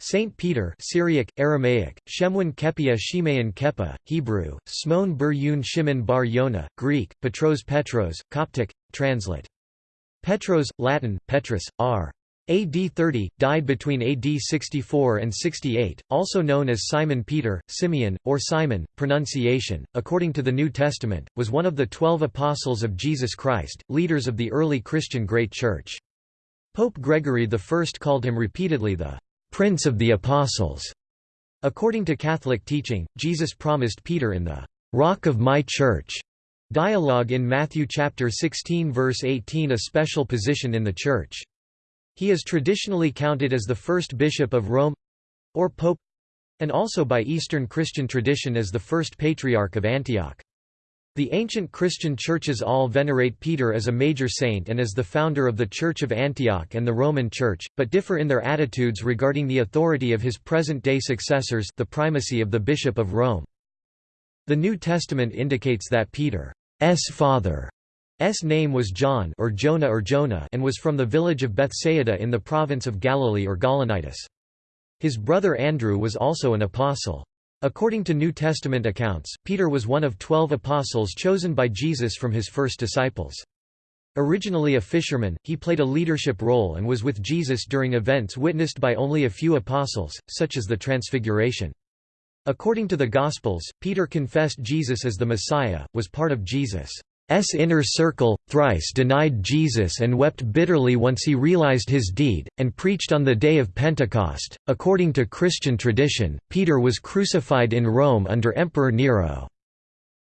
Saint Peter Syriac, Aramaic, Shemwin Kepia Shimeon Kepa, Hebrew, Smon Bur Yun Shimon Bar Yona, Greek, Petros Petros, Coptic, translate. Petros, Latin, Petrus, r. AD 30, died between AD 64 and 68, also known as Simon Peter, Simeon, or Simon, pronunciation, according to the New Testament, was one of the twelve apostles of Jesus Christ, leaders of the early Christian Great Church. Pope Gregory I called him repeatedly the Prince of the Apostles. According to Catholic teaching, Jesus promised Peter in the Rock of my Church dialogue in Matthew chapter 16 verse 18 a special position in the Church. He is traditionally counted as the first bishop of Rome or pope and also by Eastern Christian tradition as the first patriarch of Antioch. The ancient Christian churches all venerate Peter as a major saint and as the founder of the Church of Antioch and the Roman Church, but differ in their attitudes regarding the authority of his present-day successors the primacy of the Bishop of Rome. The New Testament indicates that Peter's father's name was John or Jonah or Jonah and was from the village of Bethsaida in the province of Galilee or Gaulonitis. His brother Andrew was also an apostle. According to New Testament accounts, Peter was one of twelve apostles chosen by Jesus from his first disciples. Originally a fisherman, he played a leadership role and was with Jesus during events witnessed by only a few apostles, such as the Transfiguration. According to the Gospels, Peter confessed Jesus as the Messiah, was part of Jesus' S inner circle, thrice denied Jesus and wept bitterly once he realized his deed, and preached on the day of Pentecost. According to Christian tradition, Peter was crucified in Rome under Emperor Nero.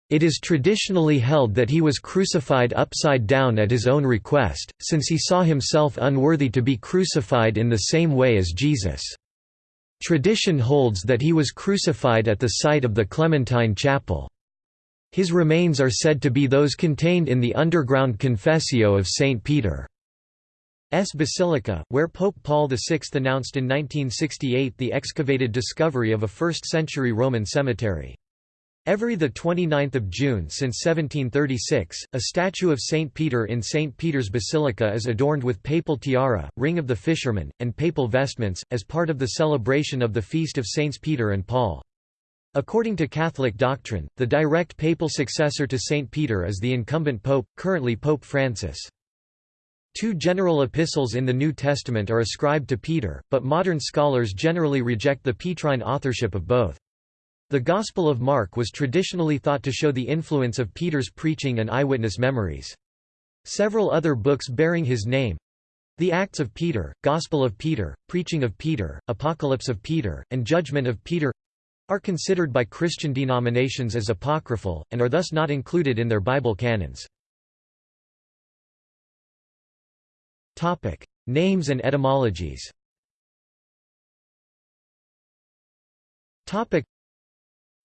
It is traditionally held that he was crucified upside down at his own request, since he saw himself unworthy to be crucified in the same way as Jesus. Tradition holds that he was crucified at the site of the Clementine Chapel. His remains are said to be those contained in the underground Confessio of St. Peter's Basilica, where Pope Paul VI announced in 1968 the excavated discovery of a 1st-century Roman cemetery. Every 29 June since 1736, a statue of St. Peter in St. Peter's Basilica is adorned with papal tiara, ring of the fisherman, and papal vestments, as part of the celebration of the feast of Saints Peter and Paul. According to Catholic doctrine, the direct papal successor to Saint Peter is the incumbent pope, currently Pope Francis. Two general epistles in the New Testament are ascribed to Peter, but modern scholars generally reject the Petrine authorship of both. The Gospel of Mark was traditionally thought to show the influence of Peter's preaching and eyewitness memories. Several other books bearing his name the Acts of Peter, Gospel of Peter, Preaching of Peter, Apocalypse of Peter, and Judgment of Peter are considered by Christian denominations as apocryphal, and are thus not included in their Bible canons. Names and etymologies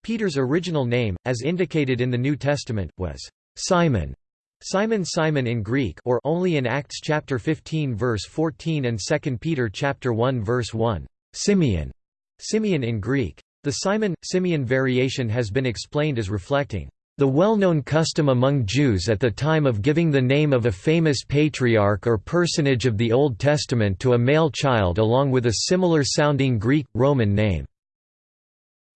Peter's original name, as indicated in the New Testament, was Simon. Simon Simon in Greek or only in Acts chapter 15 verse 14 and 2 Peter chapter 1 verse 1, Simeon. Simeon in Greek. The Simon-Simeon variation has been explained as reflecting the well-known custom among Jews at the time of giving the name of a famous patriarch or personage of the Old Testament to a male child along with a similar-sounding Greek, Roman name.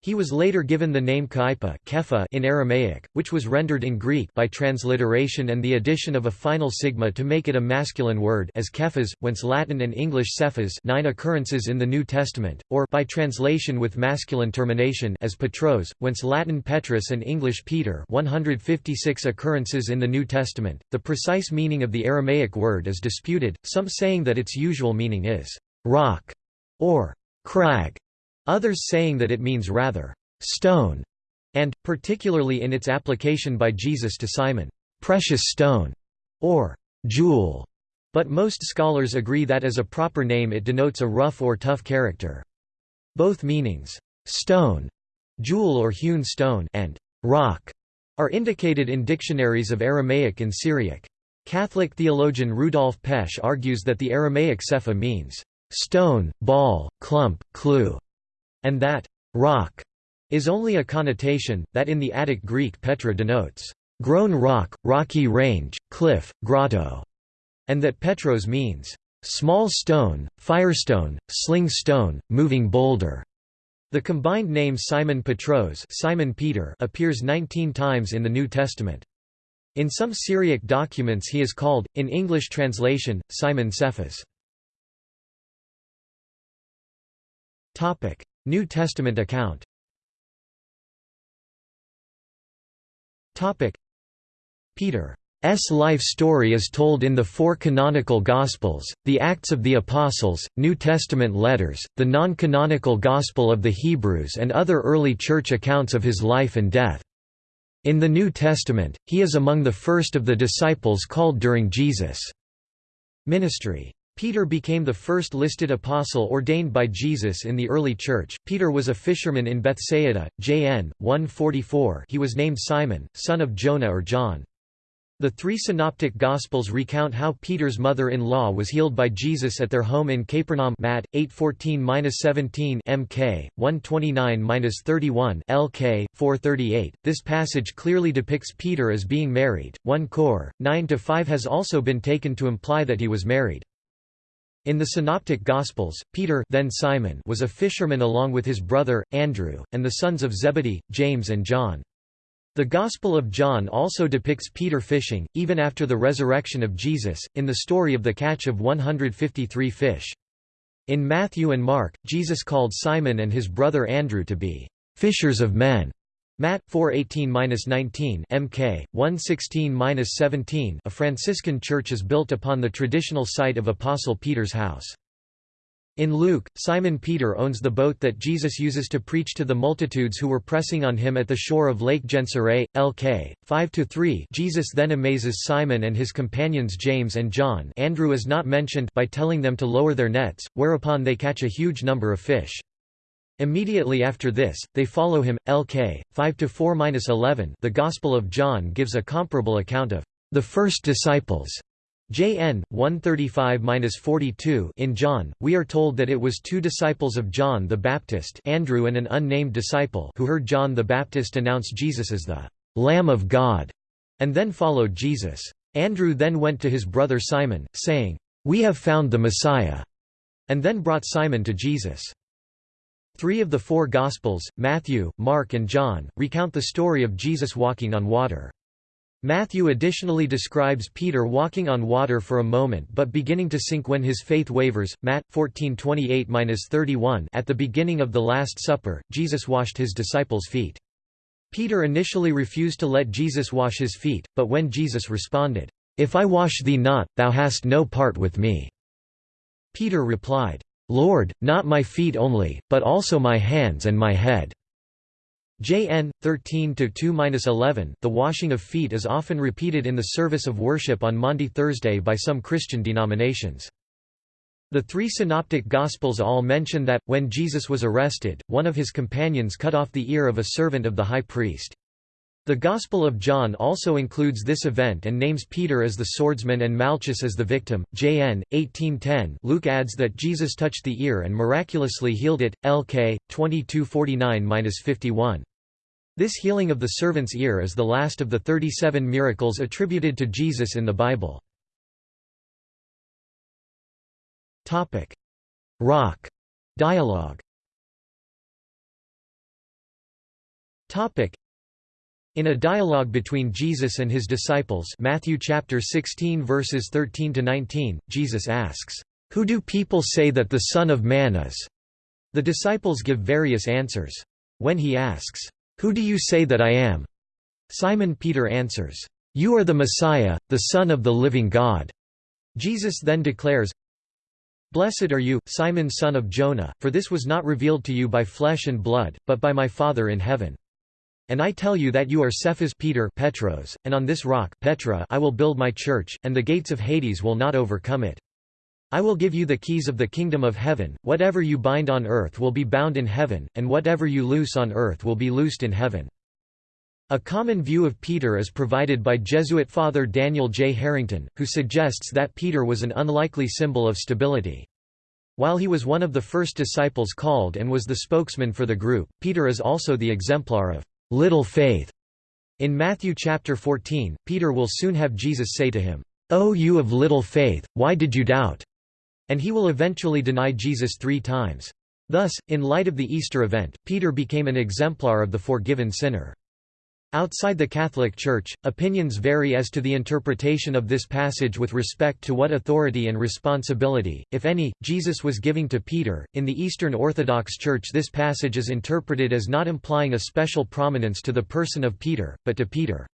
He was later given the name Kaipa in Aramaic, which was rendered in Greek by transliteration and the addition of a final sigma to make it a masculine word as Kephas, whence Latin and English Cephas nine occurrences in the New Testament, or by translation with masculine termination as Petros, whence Latin Petrus and English Peter 156 occurrences in the New Testament. The precise meaning of the Aramaic word is disputed, some saying that its usual meaning is rock or crag others saying that it means rather stone, and, particularly in its application by Jesus to Simon, precious stone, or jewel. But most scholars agree that as a proper name it denotes a rough or tough character. Both meanings, stone, jewel or hewn stone, and rock, are indicated in dictionaries of Aramaic and Syriac. Catholic theologian Rudolf Pesch argues that the Aramaic sepha means stone, ball, clump, clue, and that rock is only a connotation, that in the Attic Greek Petra denotes grown rock, rocky range, cliff, grotto, and that Petros means small stone, firestone, sling stone, moving boulder. The combined name Simon Petros Simon Peter appears 19 times in the New Testament. In some Syriac documents he is called, in English translation, Simon Cephas. New Testament account Peter's life story is told in the four canonical Gospels, the Acts of the Apostles, New Testament letters, the non-canonical Gospel of the Hebrews and other early church accounts of his life and death. In the New Testament, he is among the first of the disciples called during Jesus' ministry. Peter became the first listed apostle ordained by Jesus in the early church. Peter was a fisherman in Bethsaida, JN 144. He was named Simon, son of Jonah or John. The three synoptic gospels recount how Peter's mother-in-law was healed by Jesus at their home in Capernaum Matt 8:14-17 MK 129-31 LK 438. This passage clearly depicts Peter as being married. 1 Cor 9-5 has also been taken to imply that he was married. In the Synoptic Gospels, Peter then Simon was a fisherman along with his brother, Andrew, and the sons of Zebedee, James and John. The Gospel of John also depicts Peter fishing, even after the resurrection of Jesus, in the story of the catch of 153 fish. In Matthew and Mark, Jesus called Simon and his brother Andrew to be fishers of men. Matt 4:18-19 MK 116-17 A Franciscan church is built upon the traditional site of Apostle Peter's house. In Luke, Simon Peter owns the boat that Jesus uses to preach to the multitudes who were pressing on him at the shore of Lake Gennesaret, Lk. 5–3 Jesus then amazes Simon and his companions James and John Andrew is not mentioned by telling them to lower their nets, whereupon they catch a huge number of fish. Immediately after this, they follow him. Lk. 5–4–11 The Gospel of John gives a comparable account of the first disciples JN 135-42 In John, we are told that it was two disciples of John the Baptist, Andrew and an unnamed disciple, who heard John the Baptist announce Jesus as the Lamb of God, and then followed Jesus. Andrew then went to his brother Simon, saying, "We have found the Messiah," and then brought Simon to Jesus. Three of the four Gospels, Matthew, Mark and John, recount the story of Jesus walking on water. Matthew additionally describes Peter walking on water for a moment but beginning to sink when his faith wavers. Matt 14:28-31 At the beginning of the Last Supper, Jesus washed his disciples' feet. Peter initially refused to let Jesus wash his feet, but when Jesus responded, "If I wash thee not, thou hast no part with me." Peter replied, "Lord, not my feet only, but also my hands and my head." JN 13-2-11 The washing of feet is often repeated in the service of worship on Maundy Thursday by some Christian denominations. The three synoptic gospels all mention that when Jesus was arrested, one of his companions cut off the ear of a servant of the high priest. The Gospel of John also includes this event and names Peter as the swordsman and Malchus as the victim. JN 1810. Luke adds that Jesus touched the ear and miraculously healed it. LK 2249-51. This healing of the servant's ear is the last of the 37 miracles attributed to Jesus in the Bible. Topic: Rock dialogue in a dialogue between Jesus and his disciples Matthew chapter 16 verses 13 to 19 Jesus asks who do people say that the son of man is the disciples give various answers when he asks who do you say that I am? Simon Peter answers, You are the Messiah, the Son of the living God. Jesus then declares, Blessed are you, Simon son of Jonah, for this was not revealed to you by flesh and blood, but by my Father in heaven. And I tell you that you are Cephas Peter Petros, and on this rock Petra I will build my church, and the gates of Hades will not overcome it. I will give you the keys of the kingdom of heaven, whatever you bind on earth will be bound in heaven, and whatever you loose on earth will be loosed in heaven." A common view of Peter is provided by Jesuit Father Daniel J. Harrington, who suggests that Peter was an unlikely symbol of stability. While he was one of the first disciples called and was the spokesman for the group, Peter is also the exemplar of little faith. In Matthew chapter 14, Peter will soon have Jesus say to him, "O you of little faith, why did you doubt?" And he will eventually deny Jesus three times. Thus, in light of the Easter event, Peter became an exemplar of the forgiven sinner. Outside the Catholic Church, opinions vary as to the interpretation of this passage with respect to what authority and responsibility, if any, Jesus was giving to Peter. In the Eastern Orthodox Church, this passage is interpreted as not implying a special prominence to the person of Peter, but to Peter's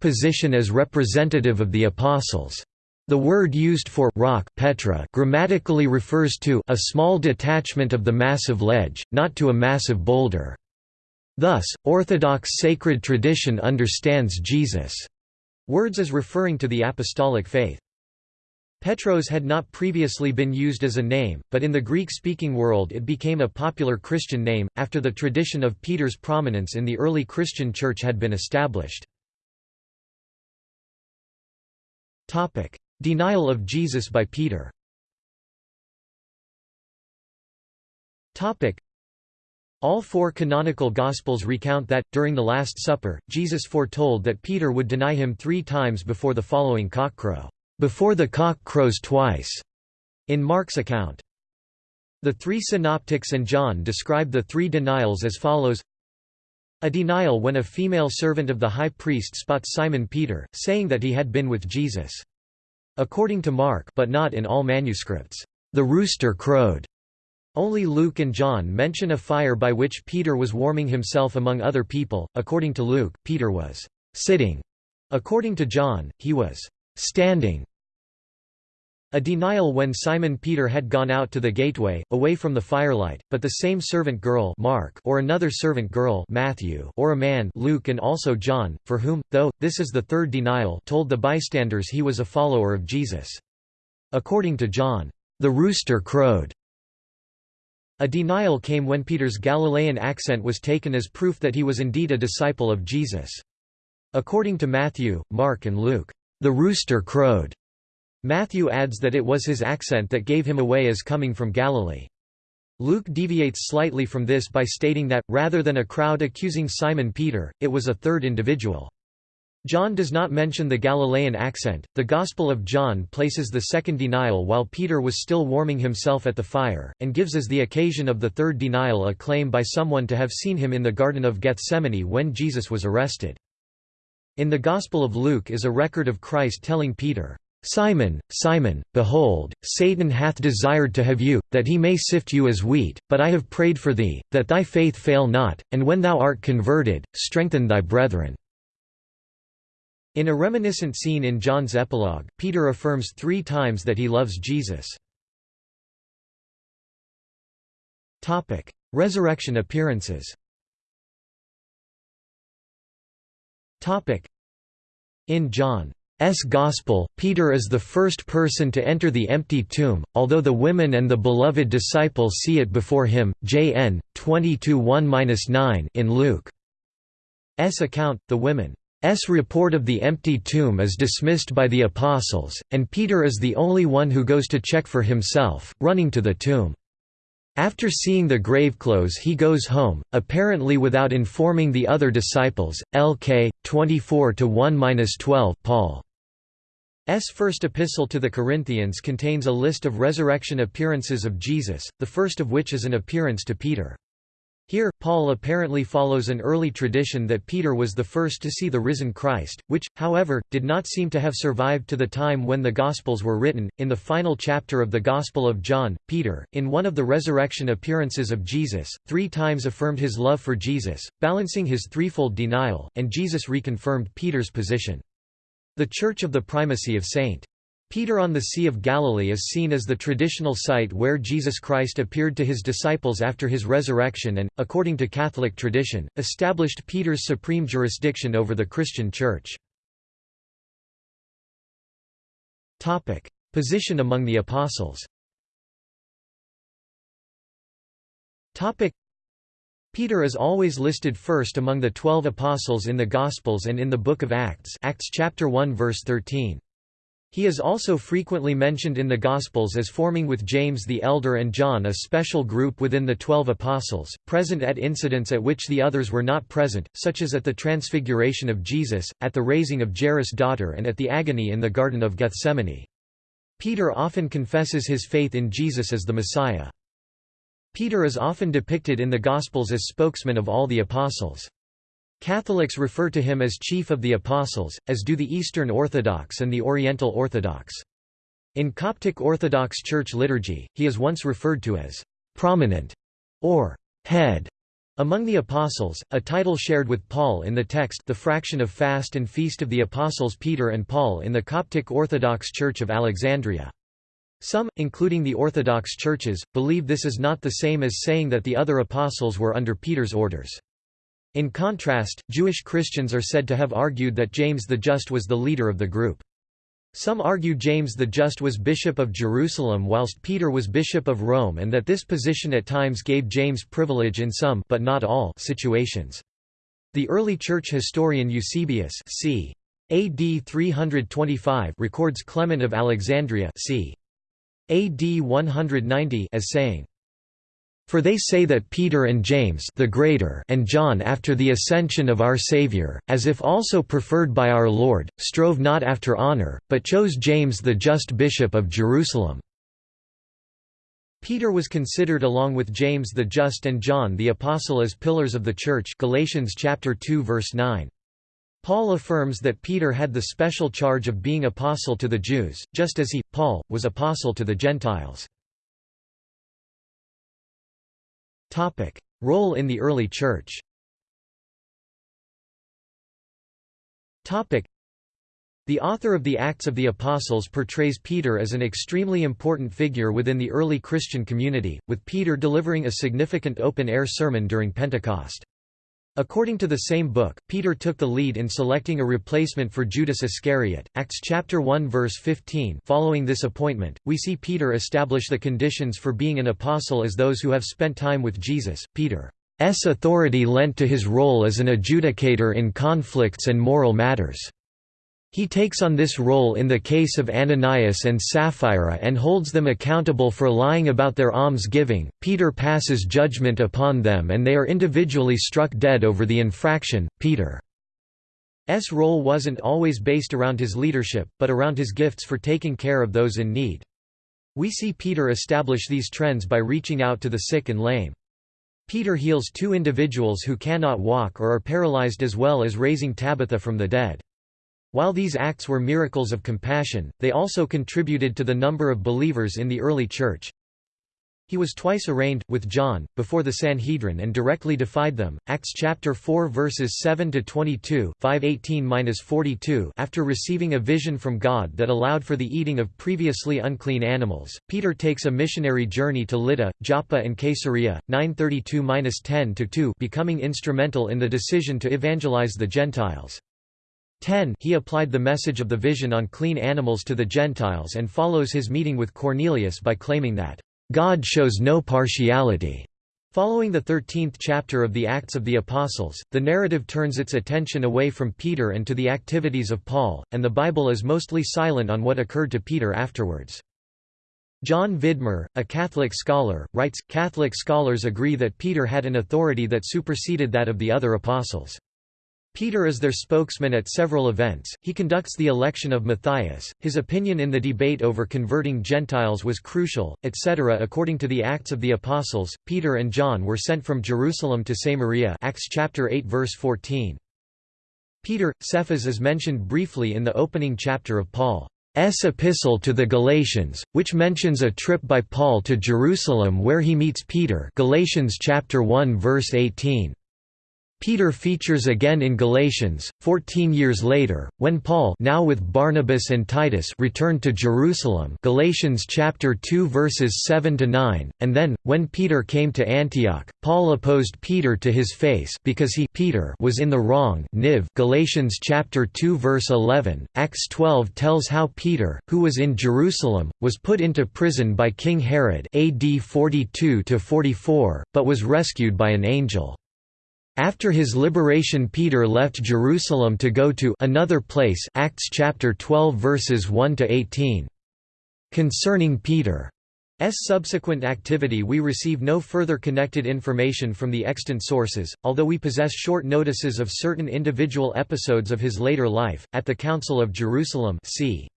position as representative of the apostles. The word used for rock Petra grammatically refers to a small detachment of the massive ledge, not to a massive boulder. Thus, Orthodox sacred tradition understands Jesus' words as referring to the apostolic faith. Petros had not previously been used as a name, but in the Greek-speaking world it became a popular Christian name, after the tradition of Peter's prominence in the early Christian church had been established. Denial of Jesus by Peter all four canonical Gospels recount that, during the Last Supper, Jesus foretold that Peter would deny him three times before the following cockcrow, "...before the cock crows twice", in Mark's account. The three synoptics and John describe the three denials as follows A denial when a female servant of the high priest spots Simon Peter, saying that he had been with Jesus. According to Mark but not in all manuscripts, the rooster crowed. Only Luke and John mention a fire by which Peter was warming himself among other people. According to Luke, Peter was sitting. According to John, he was standing. A denial when Simon Peter had gone out to the gateway, away from the firelight, but the same servant girl Mark or another servant girl Matthew or a man Luke and also John, for whom, though, this is the third denial told the bystanders he was a follower of Jesus. According to John, the rooster crowed. A denial came when Peter's Galilean accent was taken as proof that he was indeed a disciple of Jesus. According to Matthew, Mark and Luke, the rooster crowed. Matthew adds that it was his accent that gave him away as coming from Galilee. Luke deviates slightly from this by stating that, rather than a crowd accusing Simon Peter, it was a third individual. John does not mention the Galilean accent. The Gospel of John places the second denial while Peter was still warming himself at the fire, and gives as the occasion of the third denial a claim by someone to have seen him in the Garden of Gethsemane when Jesus was arrested. In the Gospel of Luke is a record of Christ telling Peter, Simon, Simon, behold, Satan hath desired to have you, that he may sift you as wheat, but I have prayed for thee, that thy faith fail not, and when thou art converted, strengthen thy brethren." In a reminiscent scene in John's epilogue, Peter affirms three times that he loves Jesus. Resurrection appearances In John S. Gospel, Peter is the first person to enter the empty tomb, although the women and the beloved disciple see it before him. J.N. 22:1-9 in Luke's account, the women's report of the empty tomb is dismissed by the apostles, and Peter is the only one who goes to check for himself, running to the tomb. After seeing the graveclothes he goes home, apparently without informing the other disciples. Lk. 24-1-12 Paul S. first epistle to the Corinthians contains a list of resurrection appearances of Jesus, the first of which is an appearance to Peter. Here, Paul apparently follows an early tradition that Peter was the first to see the risen Christ, which, however, did not seem to have survived to the time when the Gospels were written. In the final chapter of the Gospel of John, Peter, in one of the resurrection appearances of Jesus, three times affirmed his love for Jesus, balancing his threefold denial, and Jesus reconfirmed Peter's position. The Church of the Primacy of St. Peter on the Sea of Galilee is seen as the traditional site where Jesus Christ appeared to his disciples after his resurrection and, according to Catholic tradition, established Peter's supreme jurisdiction over the Christian Church. Position among the Apostles Peter is always listed first among the twelve apostles in the Gospels and in the Book of Acts Acts chapter 1 verse 13. He is also frequently mentioned in the Gospels as forming with James the Elder and John a special group within the Twelve Apostles, present at incidents at which the others were not present, such as at the Transfiguration of Jesus, at the raising of Jairus' daughter and at the agony in the Garden of Gethsemane. Peter often confesses his faith in Jesus as the Messiah. Peter is often depicted in the Gospels as spokesman of all the apostles. Catholics refer to him as chief of the apostles, as do the Eastern Orthodox and the Oriental Orthodox. In Coptic Orthodox Church liturgy, he is once referred to as prominent or head among the Apostles, a title shared with Paul in the text the fraction of fast and feast of the Apostles Peter and Paul in the Coptic Orthodox Church of Alexandria. Some, including the Orthodox churches, believe this is not the same as saying that the other apostles were under Peter's orders. In contrast, Jewish Christians are said to have argued that James the Just was the leader of the group. Some argue James the Just was bishop of Jerusalem whilst Peter was bishop of Rome and that this position at times gave James privilege in some but not all situations. The early church historian Eusebius c. AD 325 records Clement of Alexandria c. AD 190 as saying, for they say that Peter and James the greater and John after the ascension of our Saviour, as if also preferred by our Lord, strove not after honour, but chose James the just bishop of Jerusalem." Peter was considered along with James the Just and John the Apostle as pillars of the Church Galatians chapter 2 verse 9. Paul affirms that Peter had the special charge of being apostle to the Jews, just as he, Paul, was apostle to the Gentiles. Topic: Role in the early church. Topic: The author of the Acts of the Apostles portrays Peter as an extremely important figure within the early Christian community, with Peter delivering a significant open-air sermon during Pentecost. According to the same book, Peter took the lead in selecting a replacement for Judas Iscariot. Acts chapter 1 verse 15. Following this appointment, we see Peter establish the conditions for being an apostle as those who have spent time with Jesus. Peter's authority lent to his role as an adjudicator in conflicts and moral matters. He takes on this role in the case of Ananias and Sapphira and holds them accountable for lying about their alms-giving. Peter passes judgment upon them and they are individually struck dead over the infraction. Peter's role wasn't always based around his leadership, but around his gifts for taking care of those in need. We see Peter establish these trends by reaching out to the sick and lame. Peter heals two individuals who cannot walk or are paralyzed as well as raising Tabitha from the dead. While these acts were miracles of compassion, they also contributed to the number of believers in the early church. He was twice arraigned, with John, before the Sanhedrin and directly defied them. Acts chapter 4 verses 7 to 22, 518-42. After receiving a vision from God that allowed for the eating of previously unclean animals, Peter takes a missionary journey to Lydda, Joppa and Caesarea, 932–10–2 becoming instrumental in the decision to evangelize the Gentiles. 10 He applied the message of the vision on clean animals to the Gentiles and follows his meeting with Cornelius by claiming that, "...God shows no partiality." Following the 13th chapter of the Acts of the Apostles, the narrative turns its attention away from Peter and to the activities of Paul, and the Bible is mostly silent on what occurred to Peter afterwards. John Vidmar, a Catholic scholar, writes, Catholic scholars agree that Peter had an authority that superseded that of the other apostles. Peter is their spokesman at several events, he conducts the election of Matthias, his opinion in the debate over converting Gentiles was crucial, etc. According to the Acts of the Apostles, Peter and John were sent from Jerusalem to Samaria Acts chapter 8 verse 14. Peter, Cephas is mentioned briefly in the opening chapter of Paul's epistle to the Galatians, which mentions a trip by Paul to Jerusalem where he meets Peter Galatians chapter 1 verse 18. Peter features again in Galatians, 14 years later, when Paul now with Barnabas and Titus returned to Jerusalem Galatians chapter 2 verses 7 to 9, and then when Peter came to Antioch, Paul opposed Peter to his face because he Peter was in the wrong. Niv Galatians chapter 2 verse 11. Acts 12 tells how Peter, who was in Jerusalem, was put into prison by King Herod AD 42 to 44, but was rescued by an angel. After his liberation Peter left Jerusalem to go to another place Acts chapter 12 verses 1 to 18. Concerning Peter's subsequent activity we receive no further connected information from the extant sources, although we possess short notices of certain individual episodes of his later life. At the Council of Jerusalem c.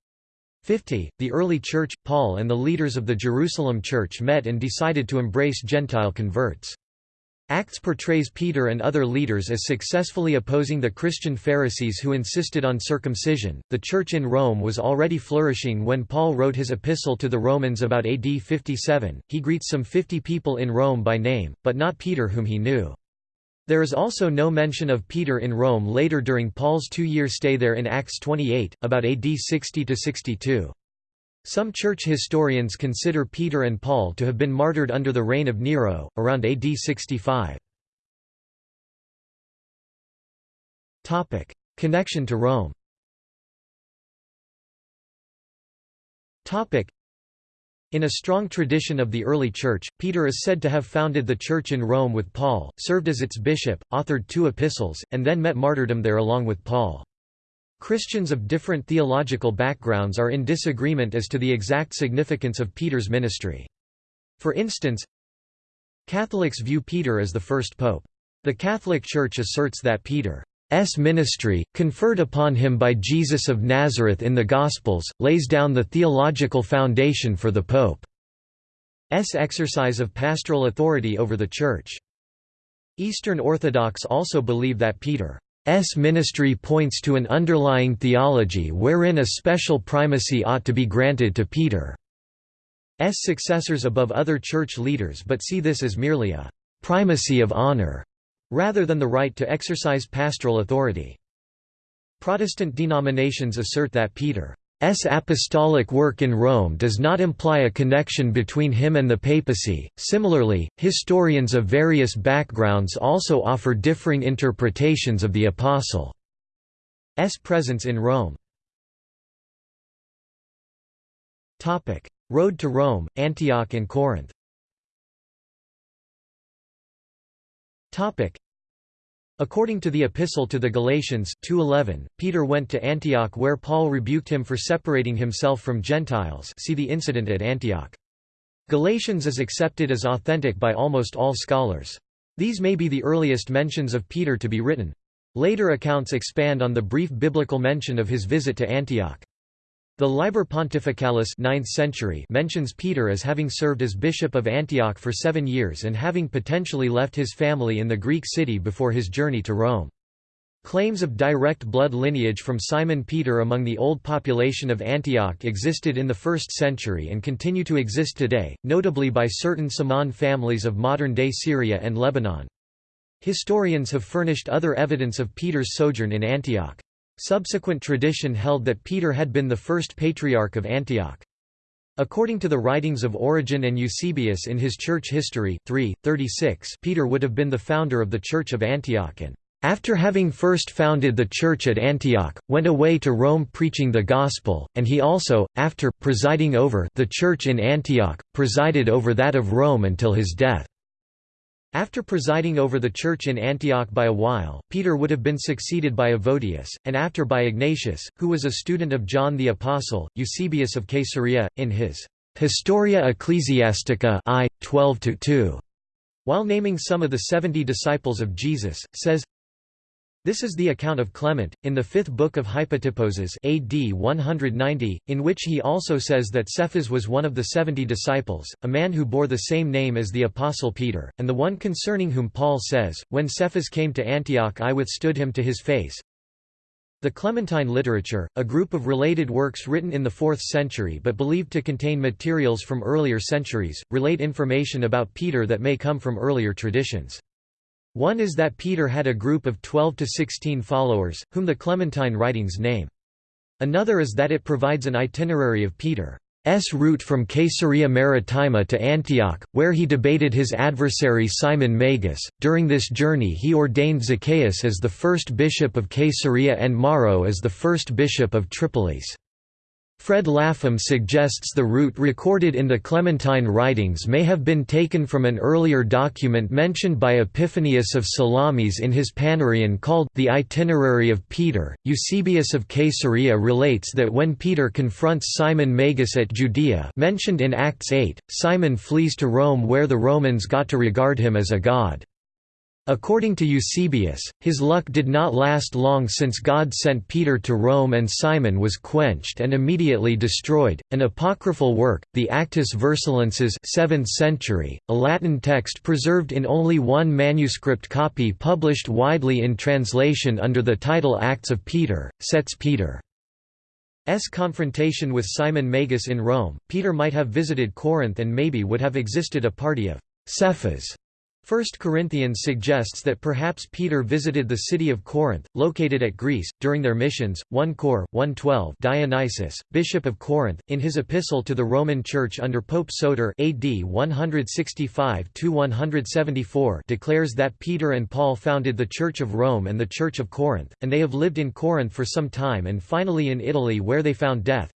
50. The early Church, Paul and the leaders of the Jerusalem Church met and decided to embrace Gentile converts. Acts portrays Peter and other leaders as successfully opposing the Christian Pharisees who insisted on circumcision. The church in Rome was already flourishing when Paul wrote his epistle to the Romans about AD 57. He greets some 50 people in Rome by name, but not Peter whom he knew. There is also no mention of Peter in Rome later during Paul's two-year stay there in Acts 28, about AD 60–62. Some church historians consider Peter and Paul to have been martyred under the reign of Nero, around AD 65. Topic: Connection to Rome Topic: in a strong tradition of the early Church, Peter is said to have founded the Church in Rome with Paul, served as its bishop, authored two epistles, and then met martyrdom there along with Paul. Christians of different theological backgrounds are in disagreement as to the exact significance of Peter's ministry. For instance, Catholics view Peter as the first pope. The Catholic Church asserts that Peter S ministry, conferred upon him by Jesus of Nazareth in the Gospels, lays down the theological foundation for the Pope's exercise of pastoral authority over the Church. Eastern Orthodox also believe that Peter's ministry points to an underlying theology wherein a special primacy ought to be granted to Peter's successors above other church leaders but see this as merely a «primacy of honor» rather than the right to exercise pastoral authority. Protestant denominations assert that Peter's apostolic work in Rome does not imply a connection between him and the papacy. Similarly, historians of various backgrounds also offer differing interpretations of the apostle's presence in Rome. Road to Rome, Antioch and Corinth. According to the Epistle to the Galatians 2:11, Peter went to Antioch where Paul rebuked him for separating himself from Gentiles see the incident at Antioch. Galatians is accepted as authentic by almost all scholars. These may be the earliest mentions of Peter to be written. Later accounts expand on the brief biblical mention of his visit to Antioch. The Liber Pontificalis 9th century mentions Peter as having served as bishop of Antioch for seven years and having potentially left his family in the Greek city before his journey to Rome. Claims of direct blood lineage from Simon Peter among the old population of Antioch existed in the 1st century and continue to exist today, notably by certain Semaan families of modern-day Syria and Lebanon. Historians have furnished other evidence of Peter's sojourn in Antioch. Subsequent tradition held that Peter had been the first patriarch of Antioch. According to the writings of Origen and Eusebius in his church history 3, 36, Peter would have been the founder of the Church of Antioch and, after having first founded the church at Antioch, went away to Rome preaching the gospel, and he also, after, presiding over the church in Antioch, presided over that of Rome until his death. After presiding over the church in Antioch by a while, Peter would have been succeeded by Evodius, and after by Ignatius, who was a student of John the Apostle, Eusebius of Caesarea, in his Historia Ecclesiastica I, 12–2. While naming some of the seventy disciples of Jesus, says, this is the account of Clement, in the fifth book of Hypotyposes AD 190, in which he also says that Cephas was one of the seventy disciples, a man who bore the same name as the Apostle Peter, and the one concerning whom Paul says, When Cephas came to Antioch I withstood him to his face. The Clementine literature, a group of related works written in the 4th century but believed to contain materials from earlier centuries, relate information about Peter that may come from earlier traditions. One is that Peter had a group of 12 to 16 followers, whom the Clementine writings name. Another is that it provides an itinerary of Peter's route from Caesarea Maritima to Antioch, where he debated his adversary Simon Magus. During this journey, he ordained Zacchaeus as the first bishop of Caesarea and Maro as the first bishop of Tripolis. Fred Lapham suggests the route recorded in the Clementine writings may have been taken from an earlier document mentioned by Epiphanius of Salamis in his Panarion called the Itinerary of Peter. Eusebius of Caesarea relates that when Peter confronts Simon Magus at Judea, mentioned in Acts 8, Simon flees to Rome where the Romans got to regard him as a god. According to Eusebius, his luck did not last long since God sent Peter to Rome and Simon was quenched and immediately destroyed. An apocryphal work, the Actus Vercellenses 7th century, a Latin text preserved in only one manuscript copy published widely in translation under the title Acts of Peter, sets Peter's confrontation with Simon Magus in Rome. Peter might have visited Corinth and maybe would have existed a party of Cephas 1 Corinthians suggests that perhaps Peter visited the city of Corinth, located at Greece, during their missions. 1 Cor. 112 Dionysius, bishop of Corinth, in his epistle to the Roman Church under Pope Soter AD 165–174 declares that Peter and Paul founded the Church of Rome and the Church of Corinth, and they have lived in Corinth for some time and finally in Italy where they found death.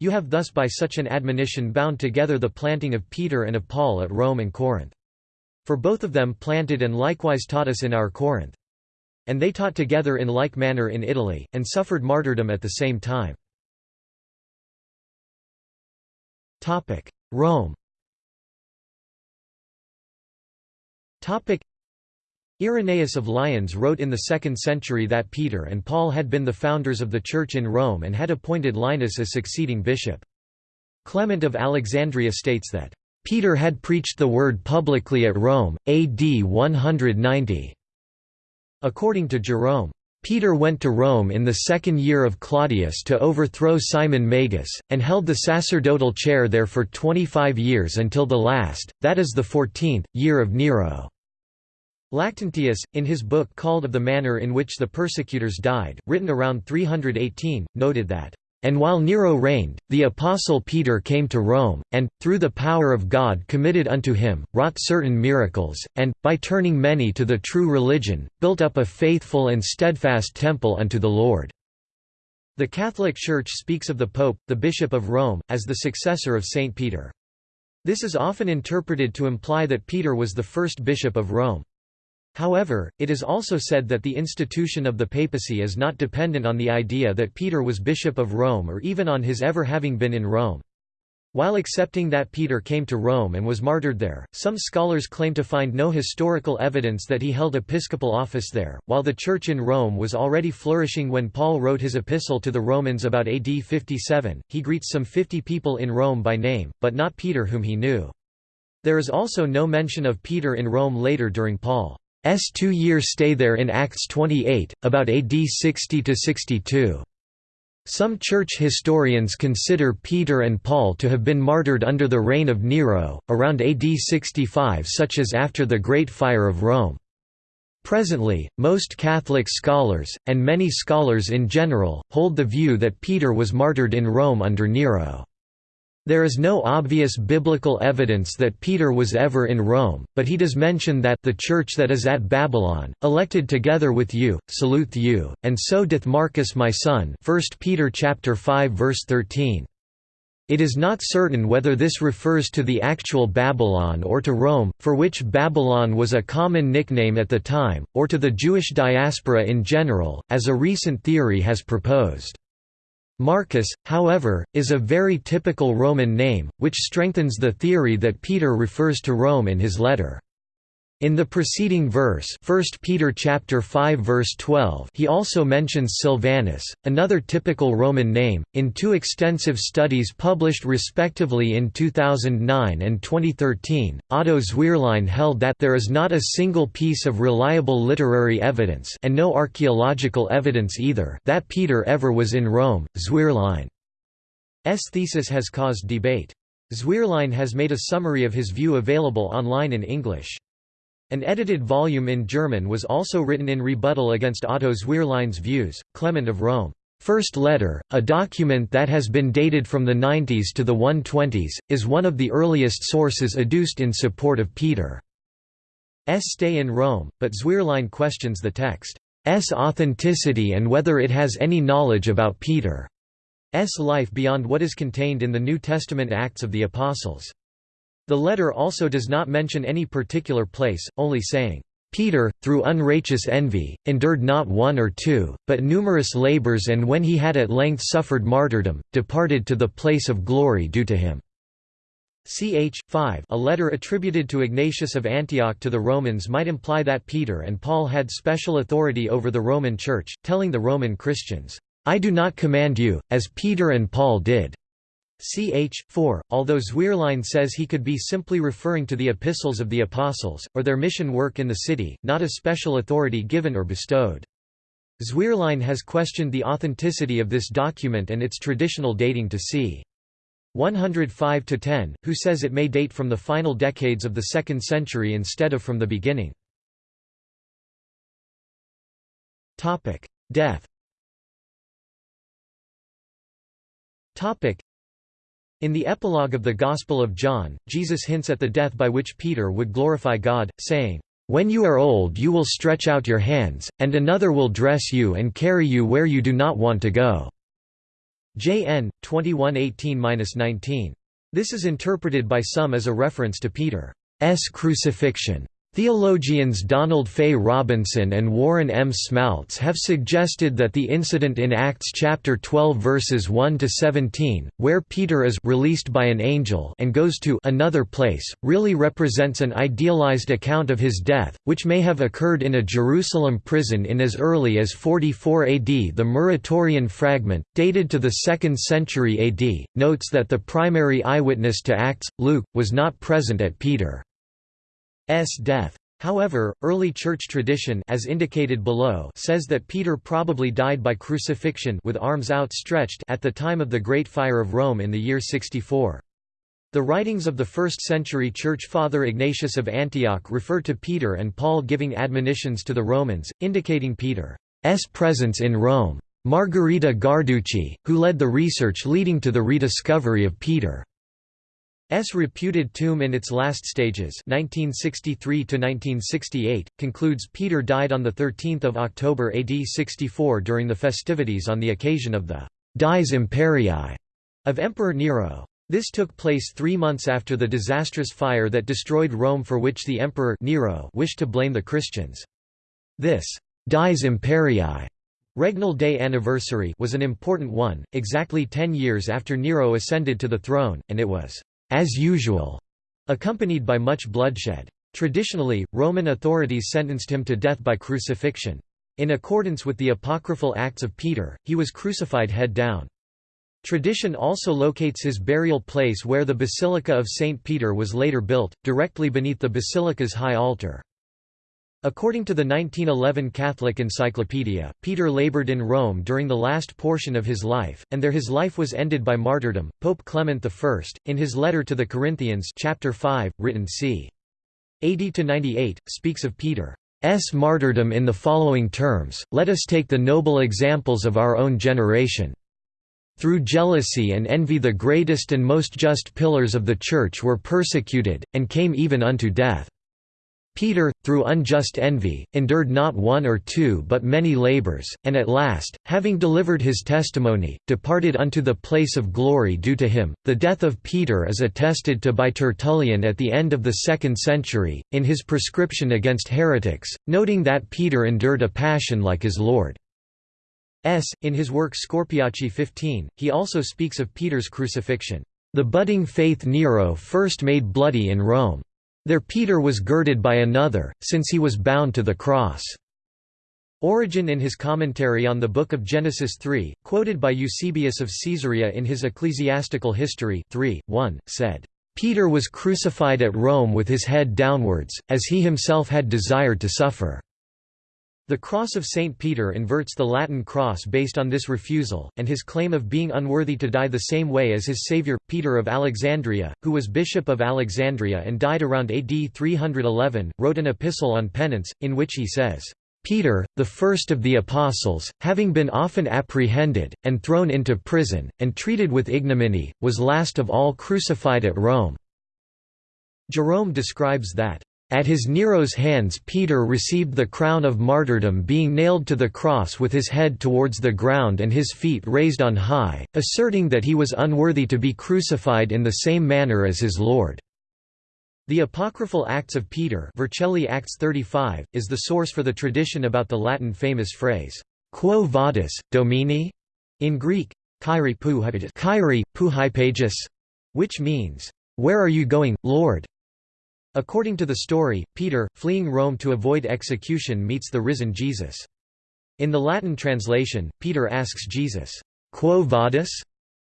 You have thus by such an admonition bound together the planting of Peter and of Paul at Rome and Corinth. For both of them planted and likewise taught us in our Corinth. And they taught together in like manner in Italy, and suffered martyrdom at the same time. Rome Irenaeus of Lyons wrote in the 2nd century that Peter and Paul had been the founders of the Church in Rome and had appointed Linus as succeeding bishop. Clement of Alexandria states that Peter had preached the word publicly at Rome, AD 190. According to Jerome, Peter went to Rome in the second year of Claudius to overthrow Simon Magus, and held the sacerdotal chair there for twenty-five years until the last, that is the fourteenth, year of Nero. Lactantius, in his book called Of the Manner in which the Persecutors Died, written around 318, noted that and while Nero reigned, the Apostle Peter came to Rome, and, through the power of God committed unto him, wrought certain miracles, and, by turning many to the true religion, built up a faithful and steadfast temple unto the Lord." The Catholic Church speaks of the Pope, the Bishop of Rome, as the successor of Saint Peter. This is often interpreted to imply that Peter was the first bishop of Rome. However, it is also said that the institution of the papacy is not dependent on the idea that Peter was bishop of Rome or even on his ever having been in Rome. While accepting that Peter came to Rome and was martyred there, some scholars claim to find no historical evidence that he held episcopal office there. While the Church in Rome was already flourishing when Paul wrote his epistle to the Romans about AD 57, he greets some 50 people in Rome by name, but not Peter whom he knew. There is also no mention of Peter in Rome later during Paul. S two-year stay there in Acts 28, about AD 60–62. Some church historians consider Peter and Paul to have been martyred under the reign of Nero, around AD 65 such as after the Great Fire of Rome. Presently, most Catholic scholars, and many scholars in general, hold the view that Peter was martyred in Rome under Nero. There is no obvious biblical evidence that Peter was ever in Rome, but he does mention that the church that is at Babylon, elected together with you, salute you, and so doth Marcus my son 1 Peter chapter 5 verse 13. It is not certain whether this refers to the actual Babylon or to Rome, for which Babylon was a common nickname at the time, or to the Jewish diaspora in general, as a recent theory has proposed. Marcus, however, is a very typical Roman name, which strengthens the theory that Peter refers to Rome in his letter. In the preceding verse 1 Peter chapter 5 verse 12 he also mentions Silvanus, another typical Roman name, in two extensive studies published respectively in 2009 and 2013. Otto Zwierlein held that there is not a single piece of reliable literary evidence and no archaeological evidence either that Peter ever was in Rome. Zwierlein's thesis has caused debate. Zwierlein has made a summary of his view available online in English. An edited volume in German was also written in rebuttal against Otto Zwierlein's views. Clement of Rome. First Letter, a document that has been dated from the 90s to the 120s, is one of the earliest sources adduced in support of Peter's stay in Rome, but Zwierlein questions the text's authenticity and whether it has any knowledge about Peter's life beyond what is contained in the New Testament Acts of the Apostles. The letter also does not mention any particular place, only saying, Peter, through unrighteous envy, endured not one or two, but numerous labors and when he had at length suffered martyrdom, departed to the place of glory due to him." Ch. 5 A letter attributed to Ignatius of Antioch to the Romans might imply that Peter and Paul had special authority over the Roman Church, telling the Roman Christians, "'I do not command you, as Peter and Paul did' Ch. 4, although Zwierlein says he could be simply referring to the epistles of the apostles, or their mission work in the city, not a special authority given or bestowed. Zwierlein has questioned the authenticity of this document and its traditional dating to c. 105–10, who says it may date from the final decades of the 2nd century instead of from the beginning. Death In the epilogue of the Gospel of John, Jesus hints at the death by which Peter would glorify God, saying, "'When you are old you will stretch out your hands, and another will dress you and carry you where you do not want to go." JN 2118-19. This is interpreted by some as a reference to Peter's crucifixion. Theologians Donald Fay Robinson and Warren M. Smaltz have suggested that the incident in Acts chapter 12 verses 1 to 17, where Peter is released by an angel and goes to another place, really represents an idealized account of his death, which may have occurred in a Jerusalem prison in as early as 44 AD. The Muratorian fragment, dated to the 2nd century AD, notes that the primary eyewitness to Acts, Luke, was not present at Peter. S death. However, early church tradition as indicated below says that Peter probably died by crucifixion with arms outstretched at the time of the Great Fire of Rome in the year 64. The writings of the 1st century church father Ignatius of Antioch refer to Peter and Paul giving admonitions to the Romans, indicating Peter's presence in Rome. Margherita Guarducci, who led the research leading to the rediscovery of Peter S reputed tomb in its last stages 1963 concludes Peter died on 13 October AD 64 during the festivities on the occasion of the «dies imperii» of Emperor Nero. This took place three months after the disastrous fire that destroyed Rome for which the Emperor Nero wished to blame the Christians. This «dies imperii» Regnal Day anniversary was an important one, exactly ten years after Nero ascended to the throne, and it was as usual, accompanied by much bloodshed. Traditionally, Roman authorities sentenced him to death by crucifixion. In accordance with the apocryphal Acts of Peter, he was crucified head down. Tradition also locates his burial place where the Basilica of St. Peter was later built, directly beneath the basilica's high altar. According to the 1911 Catholic Encyclopedia, Peter labored in Rome during the last portion of his life, and there his life was ended by martyrdom. Pope Clement I, in his letter to the Corinthians, chapter 5, written c. 80 to 98, speaks of Peter's martyrdom in the following terms: Let us take the noble examples of our own generation. Through jealousy and envy the greatest and most just pillars of the Church were persecuted, and came even unto death. Peter, through unjust envy, endured not one or two but many labors, and at last, having delivered his testimony, departed unto the place of glory due to him. The death of Peter is attested to by Tertullian at the end of the second century, in his prescription against heretics, noting that Peter endured a passion like his Lord. S. In his work Scorpiace 15, he also speaks of Peter's crucifixion. The budding faith Nero first made bloody in Rome. There Peter was girded by another, since he was bound to the cross." Origen in his commentary on the Book of Genesis 3, quoted by Eusebius of Caesarea in his Ecclesiastical History 3, 1, said, "...Peter was crucified at Rome with his head downwards, as he himself had desired to suffer." The cross of St. Peter inverts the Latin cross based on this refusal, and his claim of being unworthy to die the same way as his savior, Peter of Alexandria, who was bishop of Alexandria and died around AD 311, wrote an epistle on penance, in which he says, Peter, the first of the apostles, having been often apprehended, and thrown into prison, and treated with ignominy, was last of all crucified at Rome." Jerome describes that, at his Nero's hands Peter received the crown of martyrdom being nailed to the cross with his head towards the ground and his feet raised on high, asserting that he was unworthy to be crucified in the same manner as his Lord. The apocryphal Acts of Peter Vercelli Acts 35, is the source for the tradition about the Latin famous phrase, Quo vadis, Domine? in Greek, Kyrie pu which means, "'Where are you going, Lord?' According to the story, Peter, fleeing Rome to avoid execution meets the risen Jesus. In the Latin translation, Peter asks Jesus, Quo vadis?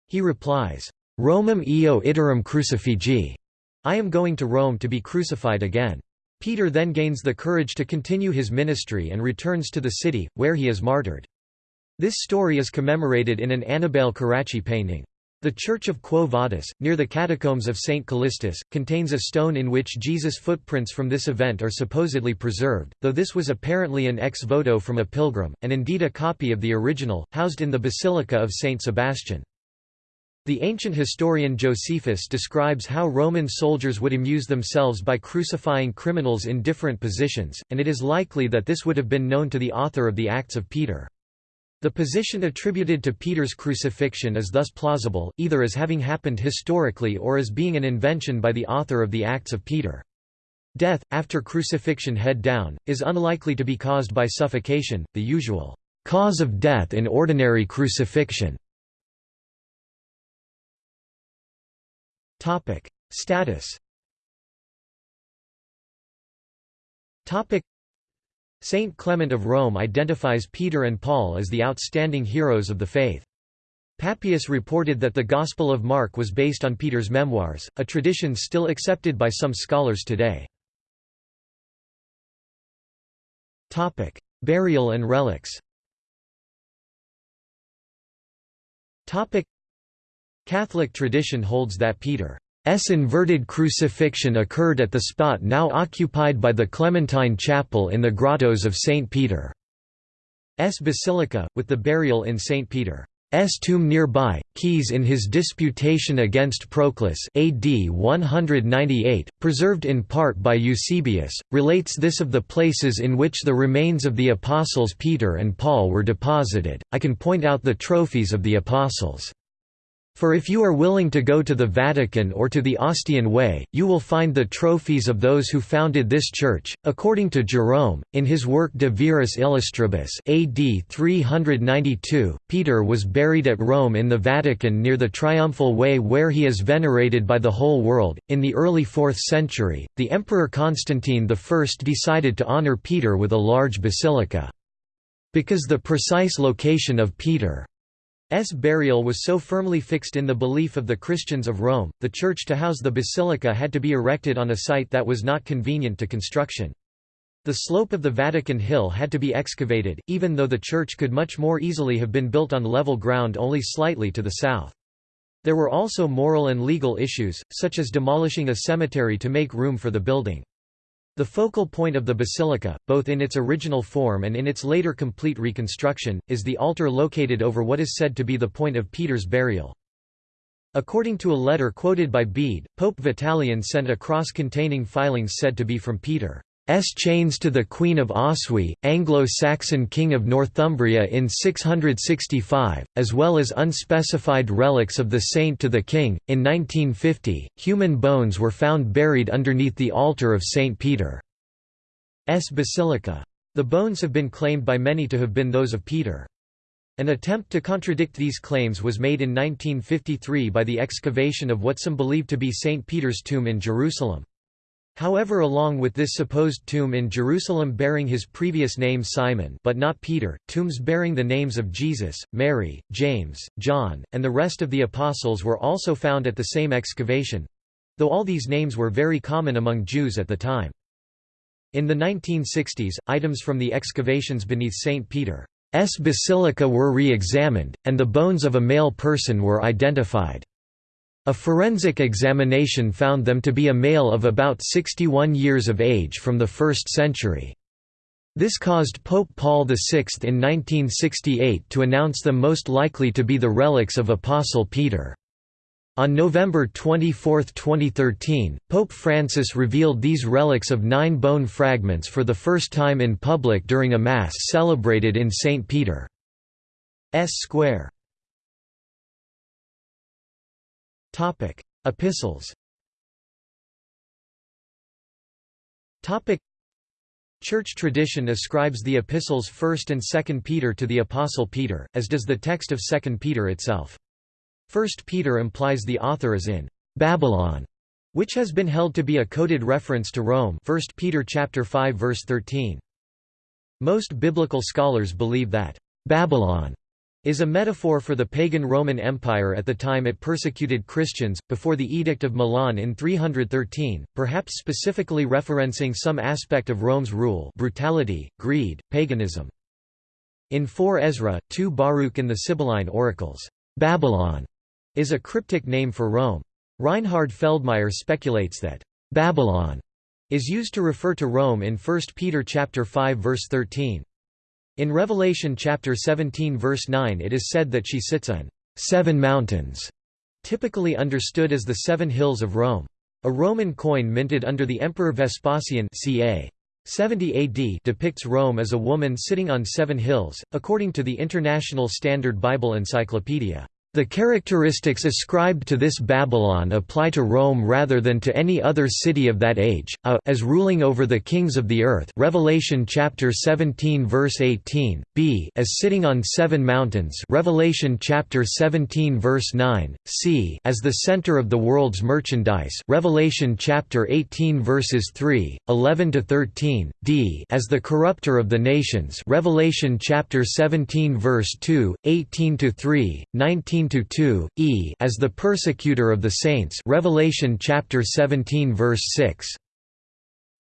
He replies, Romam eo iterum crucifigi. I am going to Rome to be crucified again. Peter then gains the courage to continue his ministry and returns to the city, where he is martyred. This story is commemorated in an Annibale Carracci painting. The Church of Quo Vadis, near the catacombs of St. Callistus, contains a stone in which Jesus' footprints from this event are supposedly preserved, though this was apparently an ex voto from a pilgrim, and indeed a copy of the original, housed in the Basilica of St. Sebastian. The ancient historian Josephus describes how Roman soldiers would amuse themselves by crucifying criminals in different positions, and it is likely that this would have been known to the author of the Acts of Peter. The position attributed to Peter's crucifixion is thus plausible, either as having happened historically or as being an invention by the author of the Acts of Peter. Death, after crucifixion head down, is unlikely to be caused by suffocation, the usual cause of death in ordinary crucifixion. Status Saint Clement of Rome identifies Peter and Paul as the outstanding heroes of the faith. Papias reported that the Gospel of Mark was based on Peter's memoirs, a tradition still accepted by some scholars today. Topic: Burial and relics Topic: Catholic tradition holds that Peter S inverted crucifixion occurred at the spot now occupied by the Clementine Chapel in the grottos of St. Peter's Basilica, with the burial in St. Peter's tomb nearby. Caius in his Disputation against Proclus AD 198, preserved in part by Eusebius, relates this of the places in which the remains of the apostles Peter and Paul were deposited. I can point out the trophies of the apostles. For if you are willing to go to the Vatican or to the Ostian Way, you will find the trophies of those who founded this church. According to Jerome, in his work De Viris Illustribus AD 392, Peter was buried at Rome in the Vatican near the Triumphal Way where he is venerated by the whole world. In the early 4th century, the Emperor Constantine I decided to honor Peter with a large basilica. Because the precise location of Peter S burial was so firmly fixed in the belief of the Christians of Rome, the church to house the basilica had to be erected on a site that was not convenient to construction. The slope of the Vatican Hill had to be excavated, even though the church could much more easily have been built on level ground only slightly to the south. There were also moral and legal issues, such as demolishing a cemetery to make room for the building. The focal point of the basilica, both in its original form and in its later complete reconstruction, is the altar located over what is said to be the point of Peter's burial. According to a letter quoted by Bede, Pope Vitalian sent a cross containing filings said to be from Peter. S chains to the Queen of Oswy, Anglo-Saxon King of Northumbria in 665, as well as unspecified relics of the saint to the king. In 1950, human bones were found buried underneath the altar of St. Peter's Basilica. The bones have been claimed by many to have been those of Peter. An attempt to contradict these claims was made in 1953 by the excavation of what some believe to be St. Peter's tomb in Jerusalem. However along with this supposed tomb in Jerusalem bearing his previous name Simon but not Peter, tombs bearing the names of Jesus, Mary, James, John, and the rest of the apostles were also found at the same excavation—though all these names were very common among Jews at the time. In the 1960s, items from the excavations beneath St. Peter's Basilica were re-examined, and the bones of a male person were identified. A forensic examination found them to be a male of about 61 years of age from the 1st century. This caused Pope Paul VI in 1968 to announce them most likely to be the relics of Apostle Peter. On November 24, 2013, Pope Francis revealed these relics of nine bone fragments for the first time in public during a Mass celebrated in St. Peter's Square. Topic: Epistles. Topic: Church tradition ascribes the epistles 1st and 2nd Peter to the apostle Peter, as does the text of 2nd Peter itself. 1st Peter implies the author is in Babylon, which has been held to be a coded reference to Rome 1 Peter chapter 5 verse 13. Most biblical scholars believe that Babylon is a metaphor for the pagan Roman Empire at the time it persecuted Christians, before the Edict of Milan in 313, perhaps specifically referencing some aspect of Rome's rule brutality, greed, paganism. In 4 Ezra, 2 Baruch and the Sibylline oracles, Babylon is a cryptic name for Rome. Reinhard Feldmeier speculates that Babylon is used to refer to Rome in 1 Peter chapter 5 verse 13. In Revelation chapter 17 verse 9 it is said that she sits on seven mountains, typically understood as the seven hills of Rome. A Roman coin minted under the Emperor Vespasian ca. 70 AD depicts Rome as a woman sitting on seven hills, according to the International Standard Bible Encyclopedia. The characteristics ascribed to this Babylon apply to Rome rather than to any other city of that age, a, as ruling over the kings of the earth Revelation chapter 17 verse 18, b as sitting on seven mountains Revelation chapter 17 verse 9, c as the center of the world's merchandise Revelation chapter 18 verses 3, 11 to 13, d as the corrupter of the nations Revelation chapter 17 verse 2, 18 to 3, 19 2 e as the persecutor of the saints Revelation chapter 17 verse 6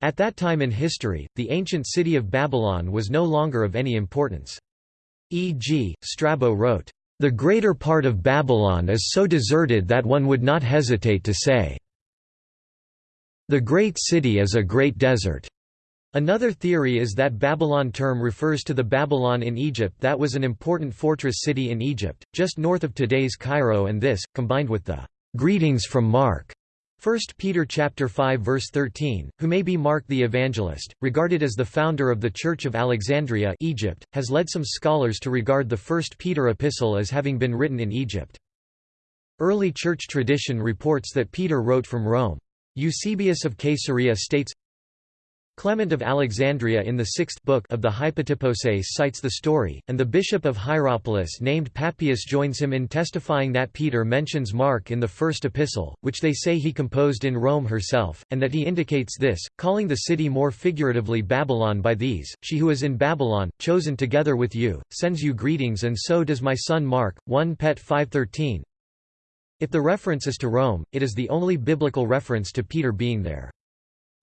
At that time in history the ancient city of Babylon was no longer of any importance e.g. Strabo wrote the greater part of Babylon is so deserted that one would not hesitate to say the great city is a great desert Another theory is that Babylon term refers to the Babylon in Egypt that was an important fortress city in Egypt, just north of today's Cairo and this, combined with the "'Greetings from Mark' 1 Peter chapter 5 verse 13, who may be Mark the Evangelist, regarded as the founder of the Church of Alexandria Egypt, has led some scholars to regard the First Peter epistle as having been written in Egypt. Early church tradition reports that Peter wrote from Rome. Eusebius of Caesarea states, Clement of Alexandria in the sixth book of the Hypotyposes cites the story, and the bishop of Hierapolis named Papias joins him in testifying that Peter mentions Mark in the first epistle, which they say he composed in Rome herself, and that he indicates this, calling the city more figuratively Babylon by these, She who is in Babylon, chosen together with you, sends you greetings and so does my son Mark, 1 Pet 5.13. If the reference is to Rome, it is the only biblical reference to Peter being there.